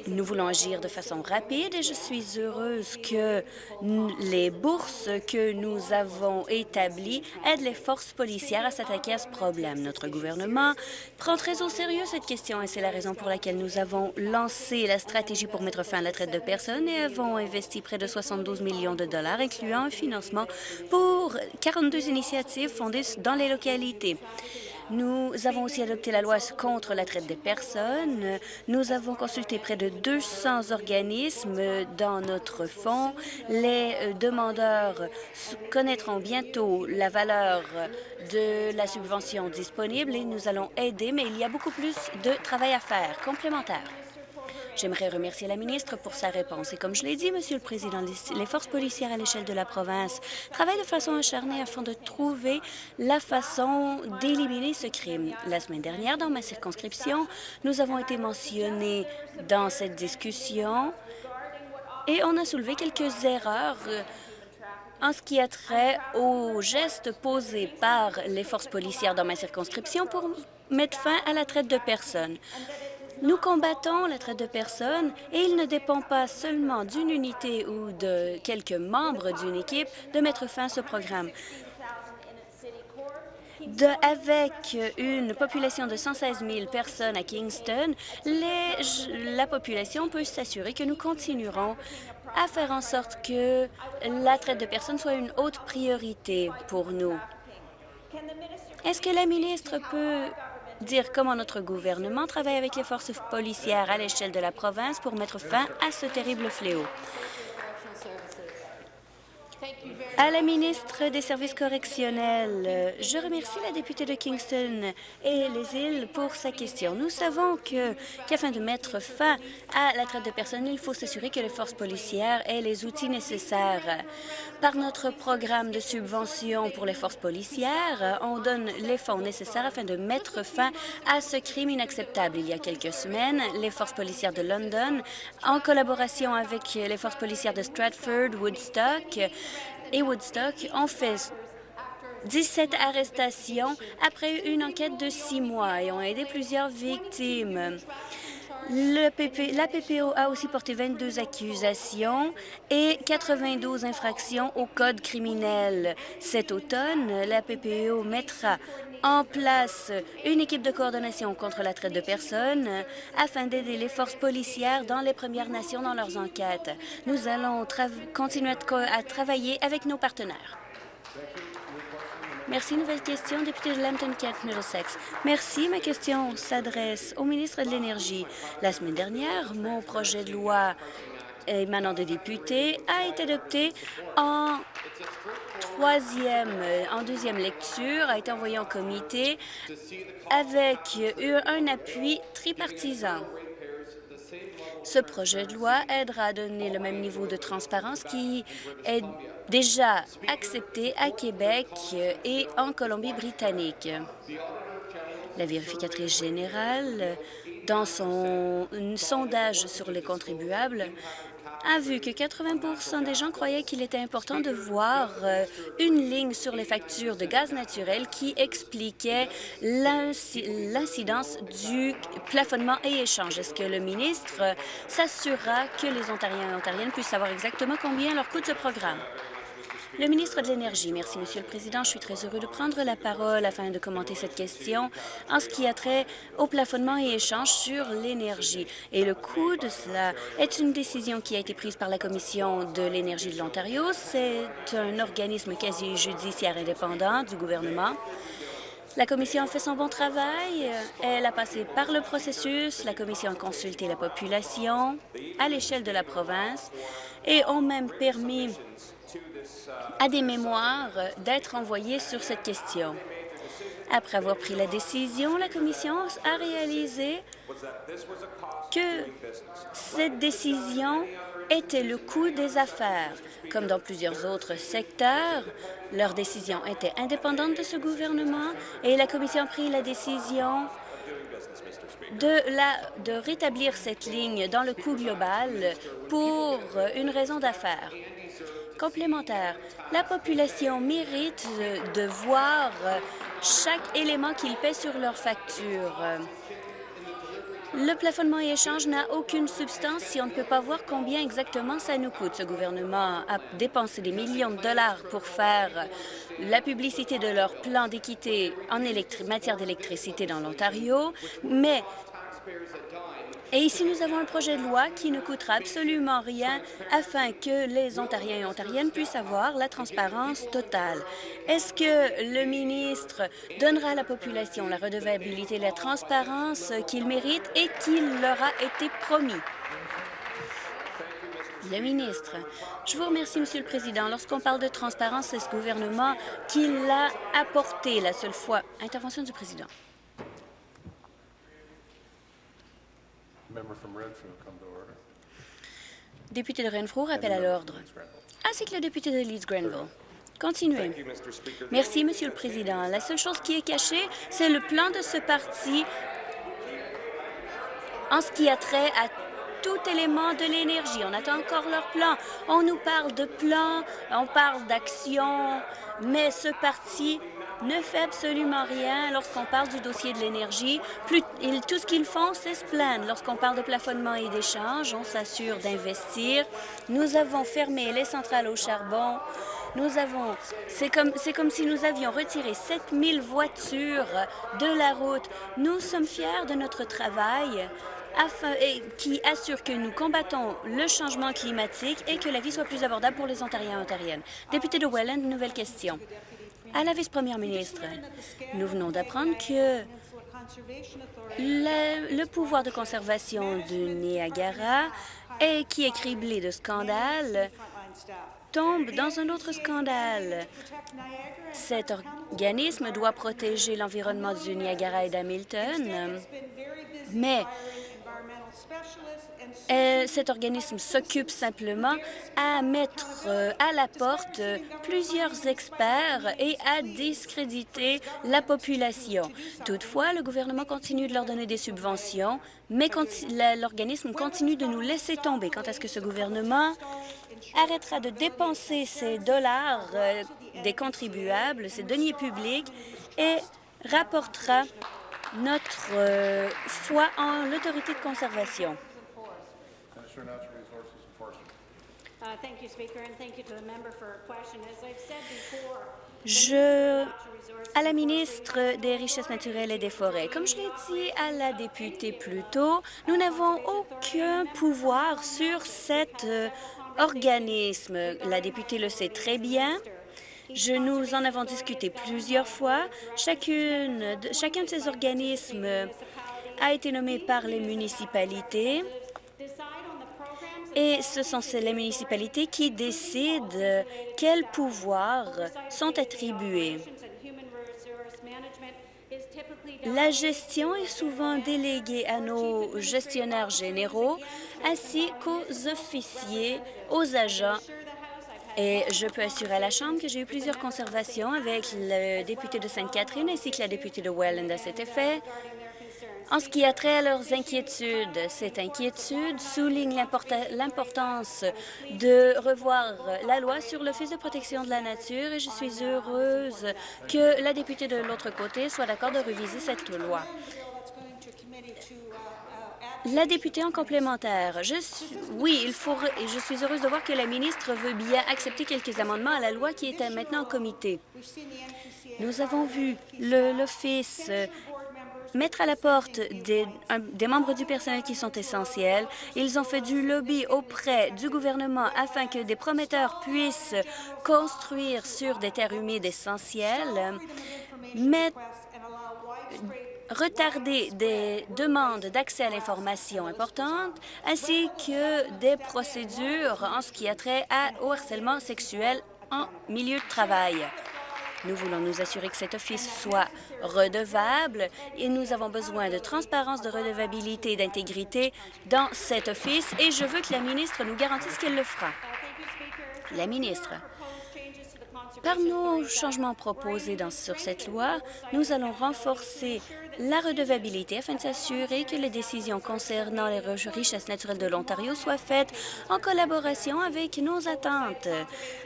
Nous voulons agir de façon rapide et je suis heureuse que les bourses que nous avons établies aident les forces policières à s'attaquer à ce problème. Notre gouvernement prend très au sérieux cette question et c'est la raison pour laquelle nous avons lancé la stratégie pour mettre fin à la traite de personnes et avons investi près de 72 millions de dollars, incluant un financement pour 42 initiatives fondées dans les localités. Nous avons aussi adopté la loi contre la traite des personnes. Nous avons consulté près de 200 organismes dans notre fonds. Les euh, demandeurs connaîtront bientôt la valeur de la subvention disponible et nous allons aider, mais il y a beaucoup plus de travail à faire complémentaire. J'aimerais remercier la ministre pour sa réponse. Et comme je l'ai dit, Monsieur le Président, les forces policières à l'échelle de la province travaillent de façon acharnée afin de trouver la façon d'éliminer ce crime. La semaine dernière, dans ma circonscription, nous avons été mentionnés dans cette discussion et on a soulevé quelques erreurs euh, en ce qui a trait aux gestes posés par les forces policières dans ma circonscription pour mettre fin à la traite de personnes. Nous combattons la traite de personnes et il ne dépend pas seulement d'une unité ou de quelques membres d'une équipe de mettre fin à ce programme. avec une population de 116 000 personnes à Kingston, la population peut s'assurer que nous continuerons à faire en sorte que la traite de personnes soit une haute priorité pour nous. Est-ce que la ministre peut dire comment notre gouvernement travaille avec les forces policières à l'échelle de la province pour mettre fin à ce terrible fléau. À la ministre des Services correctionnels, je remercie la députée de Kingston et les îles pour sa question. Nous savons qu'afin de mettre fin à la traite de personnes, il faut s'assurer que les forces policières aient les outils nécessaires. Par notre programme de subvention pour les forces policières, on donne les fonds nécessaires afin de mettre fin à ce crime inacceptable. Il y a quelques semaines, les forces policières de London, en collaboration avec les forces policières de Stratford, Woodstock, et Woodstock ont fait 17 arrestations après une enquête de six mois et ont aidé plusieurs victimes. la PPO a aussi porté 22 accusations et 92 infractions au code criminel. Cet automne, la PPO mettra en place une équipe de coordination contre la traite de personnes afin d'aider les forces policières dans les Premières Nations dans leurs enquêtes. Nous allons continuer à travailler avec nos partenaires. Merci. Nouvelle question, député de Lambton-Kent, Middlesex. Merci. Ma question s'adresse au ministre de l'Énergie. La semaine dernière, mon projet de loi émanant de députés a été adopté en troisième, en deuxième lecture, a été envoyé en comité avec un appui tripartisan. Ce projet de loi aidera à donner le même niveau de transparence qui est déjà accepté à Québec et en Colombie-Britannique. La vérificatrice générale, dans son sondage sur les contribuables, a vu que 80% des gens croyaient qu'il était important de voir euh, une ligne sur les factures de gaz naturel qui expliquait l'incidence du plafonnement et échange. Est-ce que le ministre s'assurera que les Ontariens et Ontariennes puissent savoir exactement combien leur coûte ce programme? Le ministre de l'Énergie. Merci, Monsieur le Président. Je suis très heureux de prendre la parole afin de commenter cette question en ce qui a trait au plafonnement et échange sur l'énergie. Et le coût de cela est une décision qui a été prise par la Commission de l'énergie de l'Ontario. C'est un organisme quasi-judiciaire indépendant du gouvernement. La Commission a fait son bon travail. Elle a passé par le processus. La Commission a consulté la population à l'échelle de la province et ont même permis à des mémoires d'être envoyés sur cette question. Après avoir pris la décision, la Commission a réalisé que cette décision était le coût des affaires. Comme dans plusieurs autres secteurs, leur décision était indépendante de ce gouvernement et la Commission a pris la décision de rétablir cette ligne dans le coût global pour une raison d'affaires complémentaire. La population mérite de voir chaque élément qu'ils paient sur leur facture. Le plafonnement et échange n'a aucune substance si on ne peut pas voir combien exactement ça nous coûte. Ce gouvernement a dépensé des millions de dollars pour faire la publicité de leur plan d'équité en matière d'électricité dans l'Ontario, mais et ici, nous avons un projet de loi qui ne coûtera absolument rien afin que les Ontariens et Ontariennes puissent avoir la transparence totale. Est-ce que le ministre donnera à la population la redevabilité, la transparence qu'ils méritent et qu'il leur a été promis? Le ministre. Je vous remercie, Monsieur le Président. Lorsqu'on parle de transparence, c'est ce gouvernement qui l'a apporté la seule fois. Intervention du Président. Député de Renfrew, rappel à l'ordre. Ainsi que le député de Leeds-Grenville. Continuez. Merci, Monsieur le Président. La seule chose qui est cachée, c'est le plan de ce parti en ce qui a trait à tout élément de l'énergie. On attend encore leur plan. On nous parle de plan, on parle d'action, mais ce parti ne fait absolument rien lorsqu'on parle du dossier de l'énergie. Tout ce qu'ils font, c'est se plaindre. Lorsqu'on parle de plafonnement et d'échange, on s'assure d'investir. Nous avons fermé les centrales au charbon. Nous avons, c'est comme, comme si nous avions retiré 7000 voitures de la route. Nous sommes fiers de notre travail afin, et, qui assure que nous combattons le changement climatique et que la vie soit plus abordable pour les Ontariens et Ontariennes. Député de Welland, nouvelle question. À la vice-première ministre, nous venons d'apprendre que le, pouvoir de conservation du Niagara, qui est criblé de scandales, tombe dans un autre scandale. Cet organisme doit protéger l'environnement du Niagara et d'Hamilton, mais euh, cet organisme s'occupe simplement à mettre euh, à la porte plusieurs experts et à discréditer la population. Toutefois, le gouvernement continue de leur donner des subventions, mais l'organisme continue de nous laisser tomber. Quant à ce que ce gouvernement arrêtera de dépenser ces dollars euh, des contribuables, ces deniers publics, et rapportera notre foi en l'autorité de conservation. Je à la ministre des Richesses naturelles et des Forêts. Comme je l'ai dit à la députée plus tôt, nous n'avons aucun pouvoir sur cet euh, organisme. La députée le sait très bien. Je, nous en avons discuté plusieurs fois. Chacune, chacun de ces organismes a été nommé par les municipalités et ce sont les municipalités qui décident quels pouvoirs sont attribués. La gestion est souvent déléguée à nos gestionnaires généraux ainsi qu'aux officiers, aux agents et je peux assurer à la Chambre que j'ai eu plusieurs conservations avec le député de Sainte-Catherine ainsi que la députée de Welland à cet effet. En ce qui a trait à leurs inquiétudes, cette inquiétude souligne l'importance de revoir la loi sur l'Office de protection de la nature et je suis heureuse que la députée de l'autre côté soit d'accord de réviser cette loi. La députée en complémentaire. Oui, il faut, je suis heureuse de voir que la ministre veut bien accepter quelques amendements à la loi qui est maintenant en comité. Nous avons vu l'Office mettre à la porte des, des, membres du personnel qui sont essentiels. Ils ont fait du lobby auprès du gouvernement afin que des prometteurs puissent construire sur des terres humides essentielles, retarder des demandes d'accès à l'information importantes, ainsi que des procédures en ce qui a trait au harcèlement sexuel en milieu de travail. Nous voulons nous assurer que cet office soit redevable et nous avons besoin de transparence, de redevabilité et d'intégrité dans cet office et je veux que la ministre nous garantisse qu'elle le fera. La ministre. Par nos changements proposés sur cette loi, nous allons renforcer la redevabilité afin de s'assurer que les décisions concernant les richesses naturelles de l'Ontario soient faites en collaboration avec nos attentes.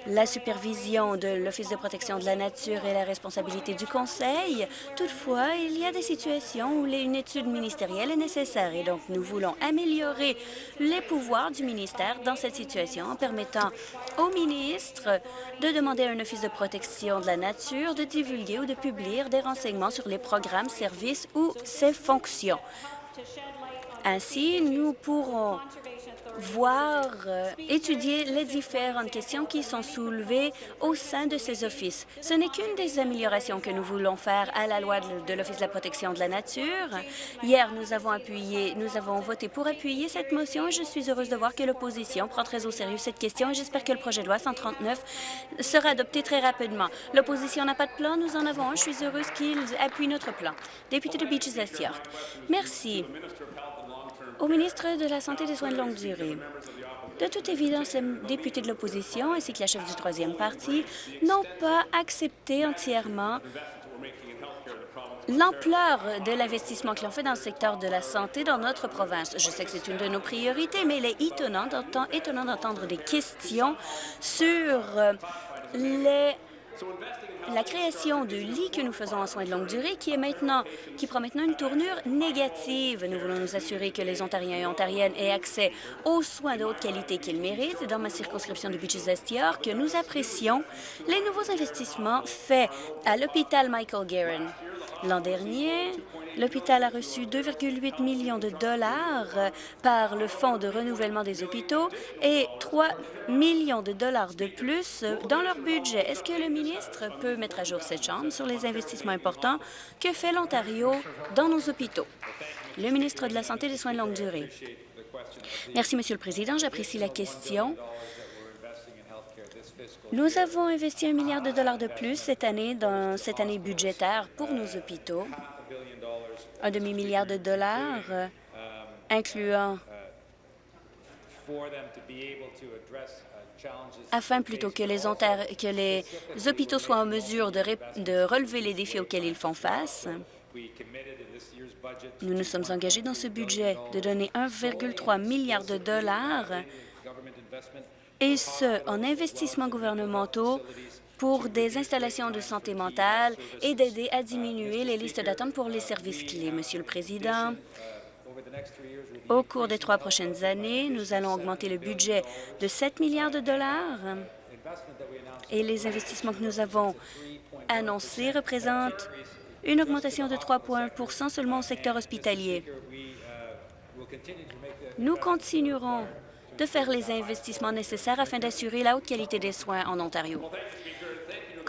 La supervision de l'Office de protection de la nature est la responsabilité du Conseil. Toutefois, il y a des situations où une étude ministérielle est nécessaire et donc nous voulons améliorer les pouvoirs du ministère dans cette situation en permettant au ministre de demander à un Office de protection de la nature de divulguer ou de publier des renseignements sur les programmes, services ou ses fonctions. Ainsi, nous pourrons voir, euh, étudier les différentes questions qui sont soulevées au sein de ces offices. Ce n'est qu'une des améliorations que nous voulons faire à la loi de, l'Office de la protection de la nature. Hier, nous avons appuyé, nous avons voté pour appuyer cette motion et je suis heureuse de voir que l'opposition prend très au sérieux cette question et j'espère que le projet de loi 139 sera adopté très rapidement. L'opposition n'a pas de plan, nous en avons un. Je suis heureuse qu'ils appuient notre plan. Député de Beaches Est York. Merci au ministre de la Santé et des soins de longue durée. De toute évidence, les députés de l'opposition ainsi que la chef du troisième parti n'ont pas accepté entièrement l'ampleur de l'investissement qu'ils ont fait dans le secteur de la santé dans notre province. Je sais que c'est une de nos priorités, mais il est étonnant d'entendre des questions sur les la création de lits que nous faisons en soins de longue durée qui, est maintenant, qui prend maintenant une tournure négative. Nous voulons nous assurer que les Ontariens et Ontariennes aient accès aux soins de haute qualité qu'ils méritent. Dans ma circonscription de Beaches-Est que nous apprécions les nouveaux investissements faits à l'hôpital Michael Guerin. L'an dernier, l'hôpital a reçu 2,8 millions de dollars par le Fonds de renouvellement des hôpitaux et 3 millions de dollars de plus dans leur budget. Est-ce que le ministre peut mettre à jour cette Chambre sur les investissements importants que fait l'Ontario dans nos hôpitaux? Le ministre de la Santé et des soins de longue durée. Merci, Monsieur le Président. J'apprécie la question. Nous avons investi un milliard de dollars de plus cette année dans cette année budgétaire pour nos hôpitaux, un demi-milliard de dollars, euh, incluant afin plutôt que les, hôpitaux soient en mesure de relever les défis auxquels ils font face. Nous nous sommes engagés dans ce budget de donner 1,3 milliard de dollars et ce, en investissements gouvernementaux pour des installations de santé mentale et d'aider à diminuer les listes d'attente pour les services clés. Monsieur le Président, au cours des trois prochaines années, nous allons augmenter le budget de 7 milliards de dollars et les investissements que nous avons annoncés représentent une augmentation de 3,1% seulement au secteur hospitalier. Nous continuerons de faire les investissements nécessaires afin d'assurer la haute qualité des soins en Ontario.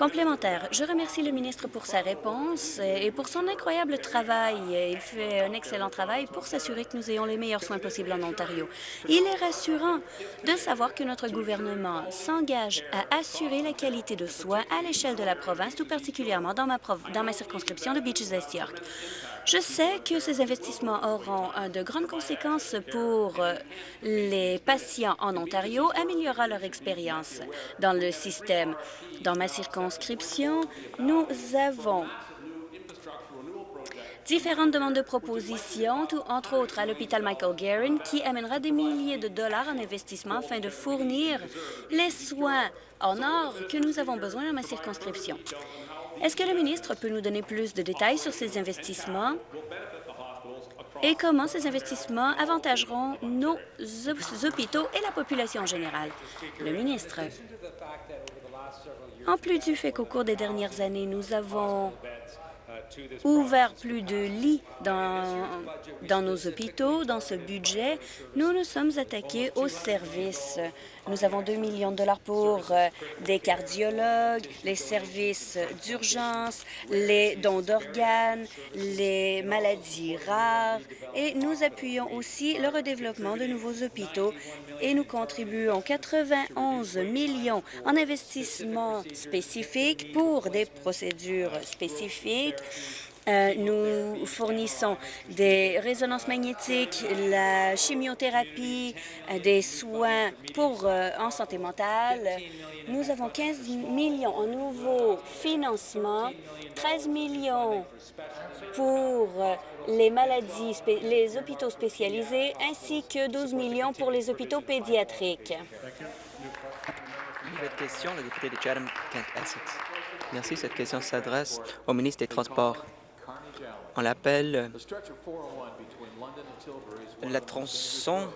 Complémentaire, je remercie le ministre pour sa réponse et pour son incroyable travail. Il fait un excellent travail pour s'assurer que nous ayons les meilleurs soins possibles en Ontario. Il est rassurant de savoir que notre gouvernement s'engage à assurer la qualité de soins à l'échelle de la province, tout particulièrement dans ma, circonscription de Beaches-East York. Je sais que ces investissements auront de grandes conséquences pour euh, les patients en Ontario, améliorera leur expérience dans le système. Dans ma circonscription, nous avons différentes demandes de propositions, entre autres à l'hôpital Michael Guerin, qui amènera des milliers de dollars en investissement afin de fournir les soins en or que nous avons besoin dans ma circonscription. Est-ce que le ministre peut nous donner plus de détails sur ces investissements? Et comment ces investissements avantageront nos hôpitaux et la population en général? Le ministre. En plus du fait qu'au cours des dernières années, nous avons ouvert plus de lits dans, dans nos hôpitaux. Dans ce budget, nous nous sommes attaqués aux services. Nous avons 2 millions de dollars pour euh, des cardiologues, les services d'urgence, les dons d'organes, les maladies rares. Et nous appuyons aussi le redéveloppement de nouveaux hôpitaux. Et nous contribuons 91 millions en investissements spécifiques pour des procédures spécifiques nous fournissons des résonances magnétiques, la chimiothérapie, euh, des soins pour euh, en santé mentale. Nous avons 15 millions en nouveaux financements, 13 millions pour les maladies, les hôpitaux spécialisés, ainsi que 12 millions pour les hôpitaux pédiatriques. Nouvelle question, le député de Chatham-Kent-Essex. Merci. Cette question s'adresse au ministre des Transports. On l'appelle la tronçon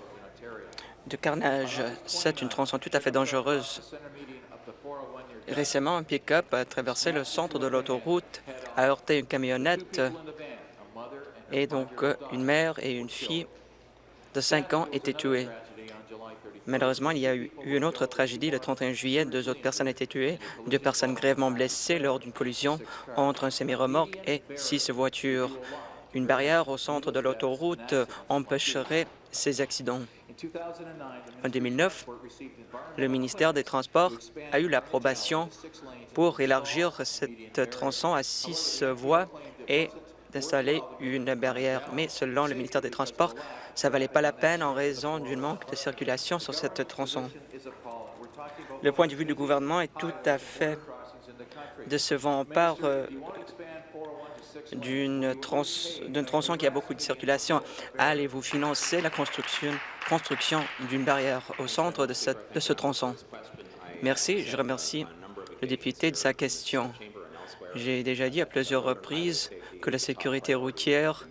de carnage. C'est une tronçon tout à fait dangereuse. Récemment, un pick-up a traversé le centre de l'autoroute, a heurté une camionnette et donc une mère et une fille de 5 ans étaient tuées. Malheureusement, il y a eu une autre tragédie le 31 juillet. Deux autres personnes été tuées, deux personnes grièvement blessées lors d'une collision entre un semi-remorque et six voitures. Une barrière au centre de l'autoroute empêcherait ces accidents. En 2009, le ministère des Transports a eu l'approbation pour élargir cette tronçon à six voies et d'installer une barrière. Mais selon le ministère des Transports, ça valait pas la peine en raison du manque de circulation sur cette tronçon. Le point de vue du gouvernement est tout à fait décevant. On part euh, d'une tronçon qui a beaucoup de circulation. Allez-vous financer la construction, d'une barrière au centre de ce tronçon? Merci. Je remercie le député de sa question. J'ai déjà dit à plusieurs reprises que la sécurité routière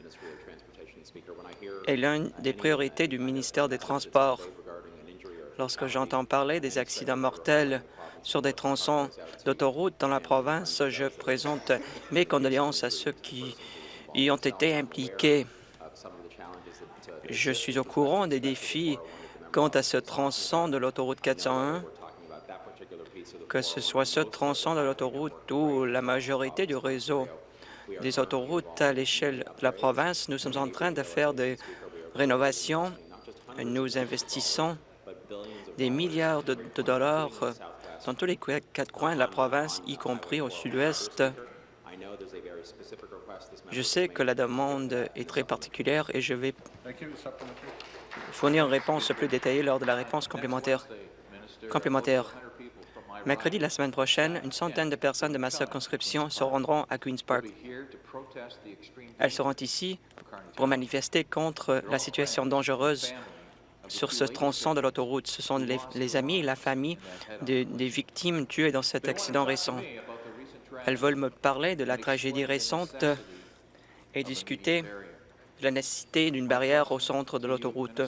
est l'une des priorités du ministère des Transports. Lorsque j'entends parler des accidents mortels sur des tronçons d'autoroute dans la province, je présente mes condoléances à ceux qui y ont été impliqués. Je suis au courant des défis quant à ce tronçon de l'autoroute 401, que ce soit ce tronçon de l'autoroute ou la majorité du réseau des autoroutes à l'échelle de la province. Nous sommes en train de faire des rénovations. Nous investissons des milliards de, dollars dans tous les quatre coins de la province, y compris au sud-ouest. Je sais que la demande est très particulière et je vais fournir une réponse plus détaillée lors de la réponse complémentaire. complémentaire. Mercredi la semaine prochaine, une centaine de personnes de ma circonscription se rendront à Queen's Park. Elles seront ici pour manifester contre la situation dangereuse sur ce tronçon de l'autoroute. Ce sont les, amis et la famille des victimes tuées dans cet accident récent. Elles veulent me parler de la tragédie récente et discuter de la nécessité d'une barrière au centre de l'autoroute.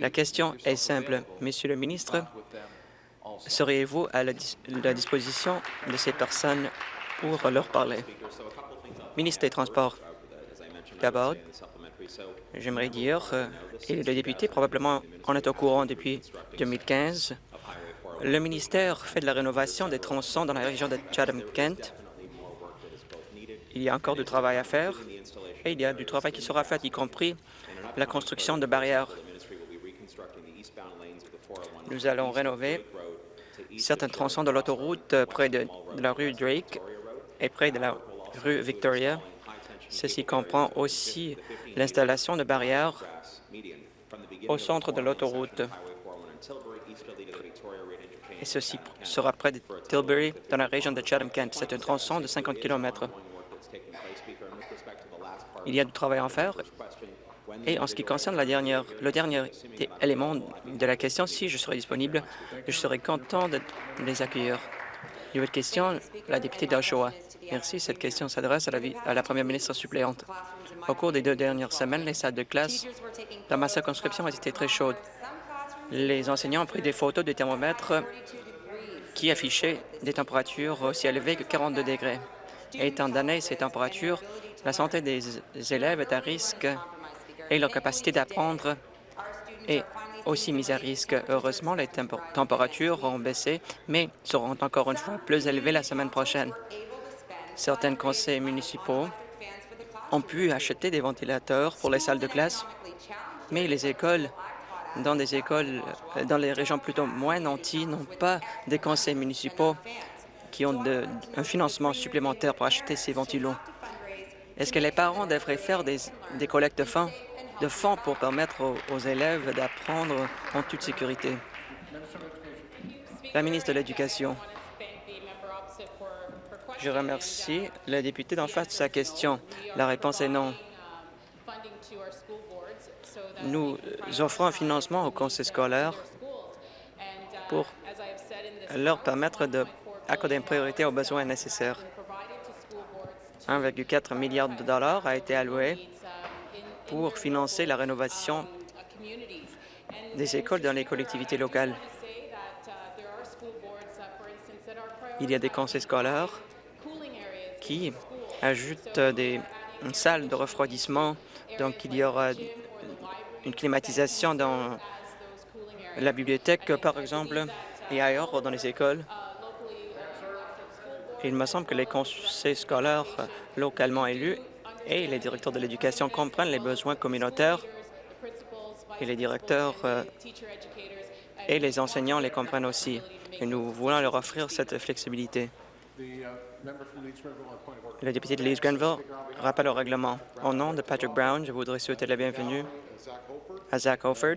La question est simple. Monsieur le ministre, seriez-vous à la, disposition de ces personnes pour leur parler? Ministre des Transports. D'abord, j'aimerais dire, euh, et le député probablement en est au courant depuis 2015, le ministère fait de la rénovation des tronçons dans la région de Chatham-Kent. Il y a encore du travail à faire et il y a du travail qui sera fait, y compris la construction de barrières. Nous allons rénover certains tronçons de l'autoroute près de, la rue Drake et près de la rue Victoria. Ceci comprend aussi l'installation de barrières au centre de l'autoroute et ceci sera près de Tilbury, dans la région de Chatham-Kent. C'est un tronçon de 50 km. Il y a du travail à faire. Et en ce qui concerne le dernier élément de la question, si je serai disponible, je serai content de les accueillir. Nouvelle question, la députée d'Oshawa. Merci. Cette question s'adresse à, à la première ministre suppléante. Au cours des deux dernières semaines, les salles de classe dans ma circonscription ont été très chaudes les enseignants ont pris des photos de thermomètres qui affichaient des températures aussi élevées que 42 degrés. étant donné ces températures, la santé des élèves est à risque et leur capacité d'apprendre est aussi mise à risque. Heureusement, les températures ont baissé, mais seront encore une fois plus élevées la semaine prochaine. Certains conseils municipaux ont pu acheter des ventilateurs pour les salles de classe, mais les écoles dans des écoles, dans les régions plutôt moins nantis, n'ont pas des conseils municipaux qui ont un financement supplémentaire pour acheter ces ventilos. Est-ce que les parents devraient faire des, collectes de fonds, de fonds pour permettre aux, élèves d'apprendre en toute sécurité? La ministre de l'Éducation. Je remercie le député d'en face de sa question. La réponse est non nous offrons un financement aux conseils scolaires pour leur permettre d'accorder une priorité aux besoins nécessaires. 1,4 milliard de dollars a été alloué pour financer la rénovation des écoles dans les collectivités locales. Il y a des conseils scolaires qui ajoutent des salles de refroidissement, donc il y aura une climatisation dans la bibliothèque, par exemple, et ailleurs dans les écoles. Il me semble que les conseils scolaires localement élus et les directeurs de l'éducation comprennent les besoins communautaires et les directeurs euh, et les enseignants les comprennent aussi. Et nous voulons leur offrir cette flexibilité. Le député de Leeds-Grenville rappelle au règlement. Au nom de Patrick Brown, je voudrais souhaiter la bienvenue à Zach Holford.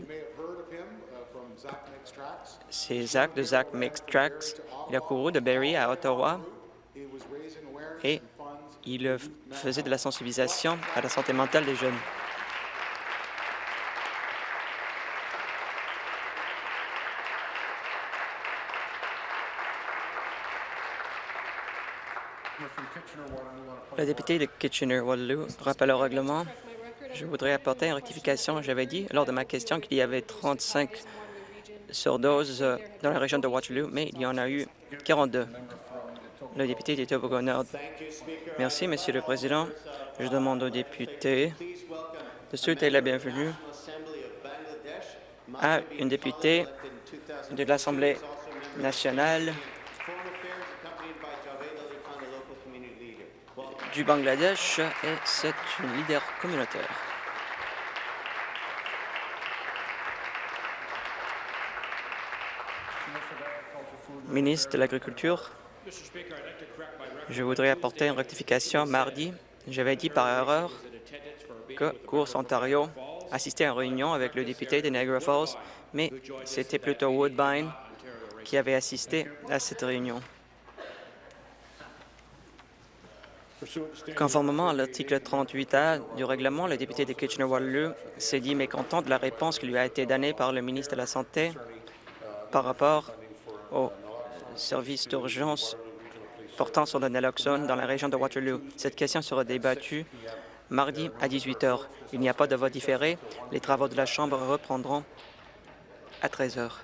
C'est Zach de Zach Mixed Tracks. Il a couru de Barrie à Ottawa et il faisait de la sensibilisation à la santé mentale des jeunes. Le député de Kitchener-Waterloo rappelle au règlement. Je voudrais apporter une rectification. J'avais dit lors de ma question qu'il y avait 35 surdoses dans la région de Waterloo, mais il y en a eu 42. Le député de Tobago Nord. Merci, Monsieur le Président. Je demande aux députés de souhaiter la bienvenue à une députée de l'Assemblée nationale du Bangladesh et c'est une leader communautaire. Ministre de l'Agriculture, je voudrais apporter une rectification. Mardi, j'avais dit par erreur que Course Ontario assistait à une réunion avec le député de Niagara Falls, mais c'était plutôt Woodbine qui avait assisté à cette réunion. Conformément à l'article 38A du règlement, le député de Kitchener-Waterloo s'est dit mécontent de la réponse qui lui a été donnée par le ministre de la Santé par rapport au service d'urgence portant sur le naloxone dans la région de Waterloo. Cette question sera débattue mardi à 18 heures. Il n'y a pas de vote différé. Les travaux de la Chambre reprendront à 13 heures.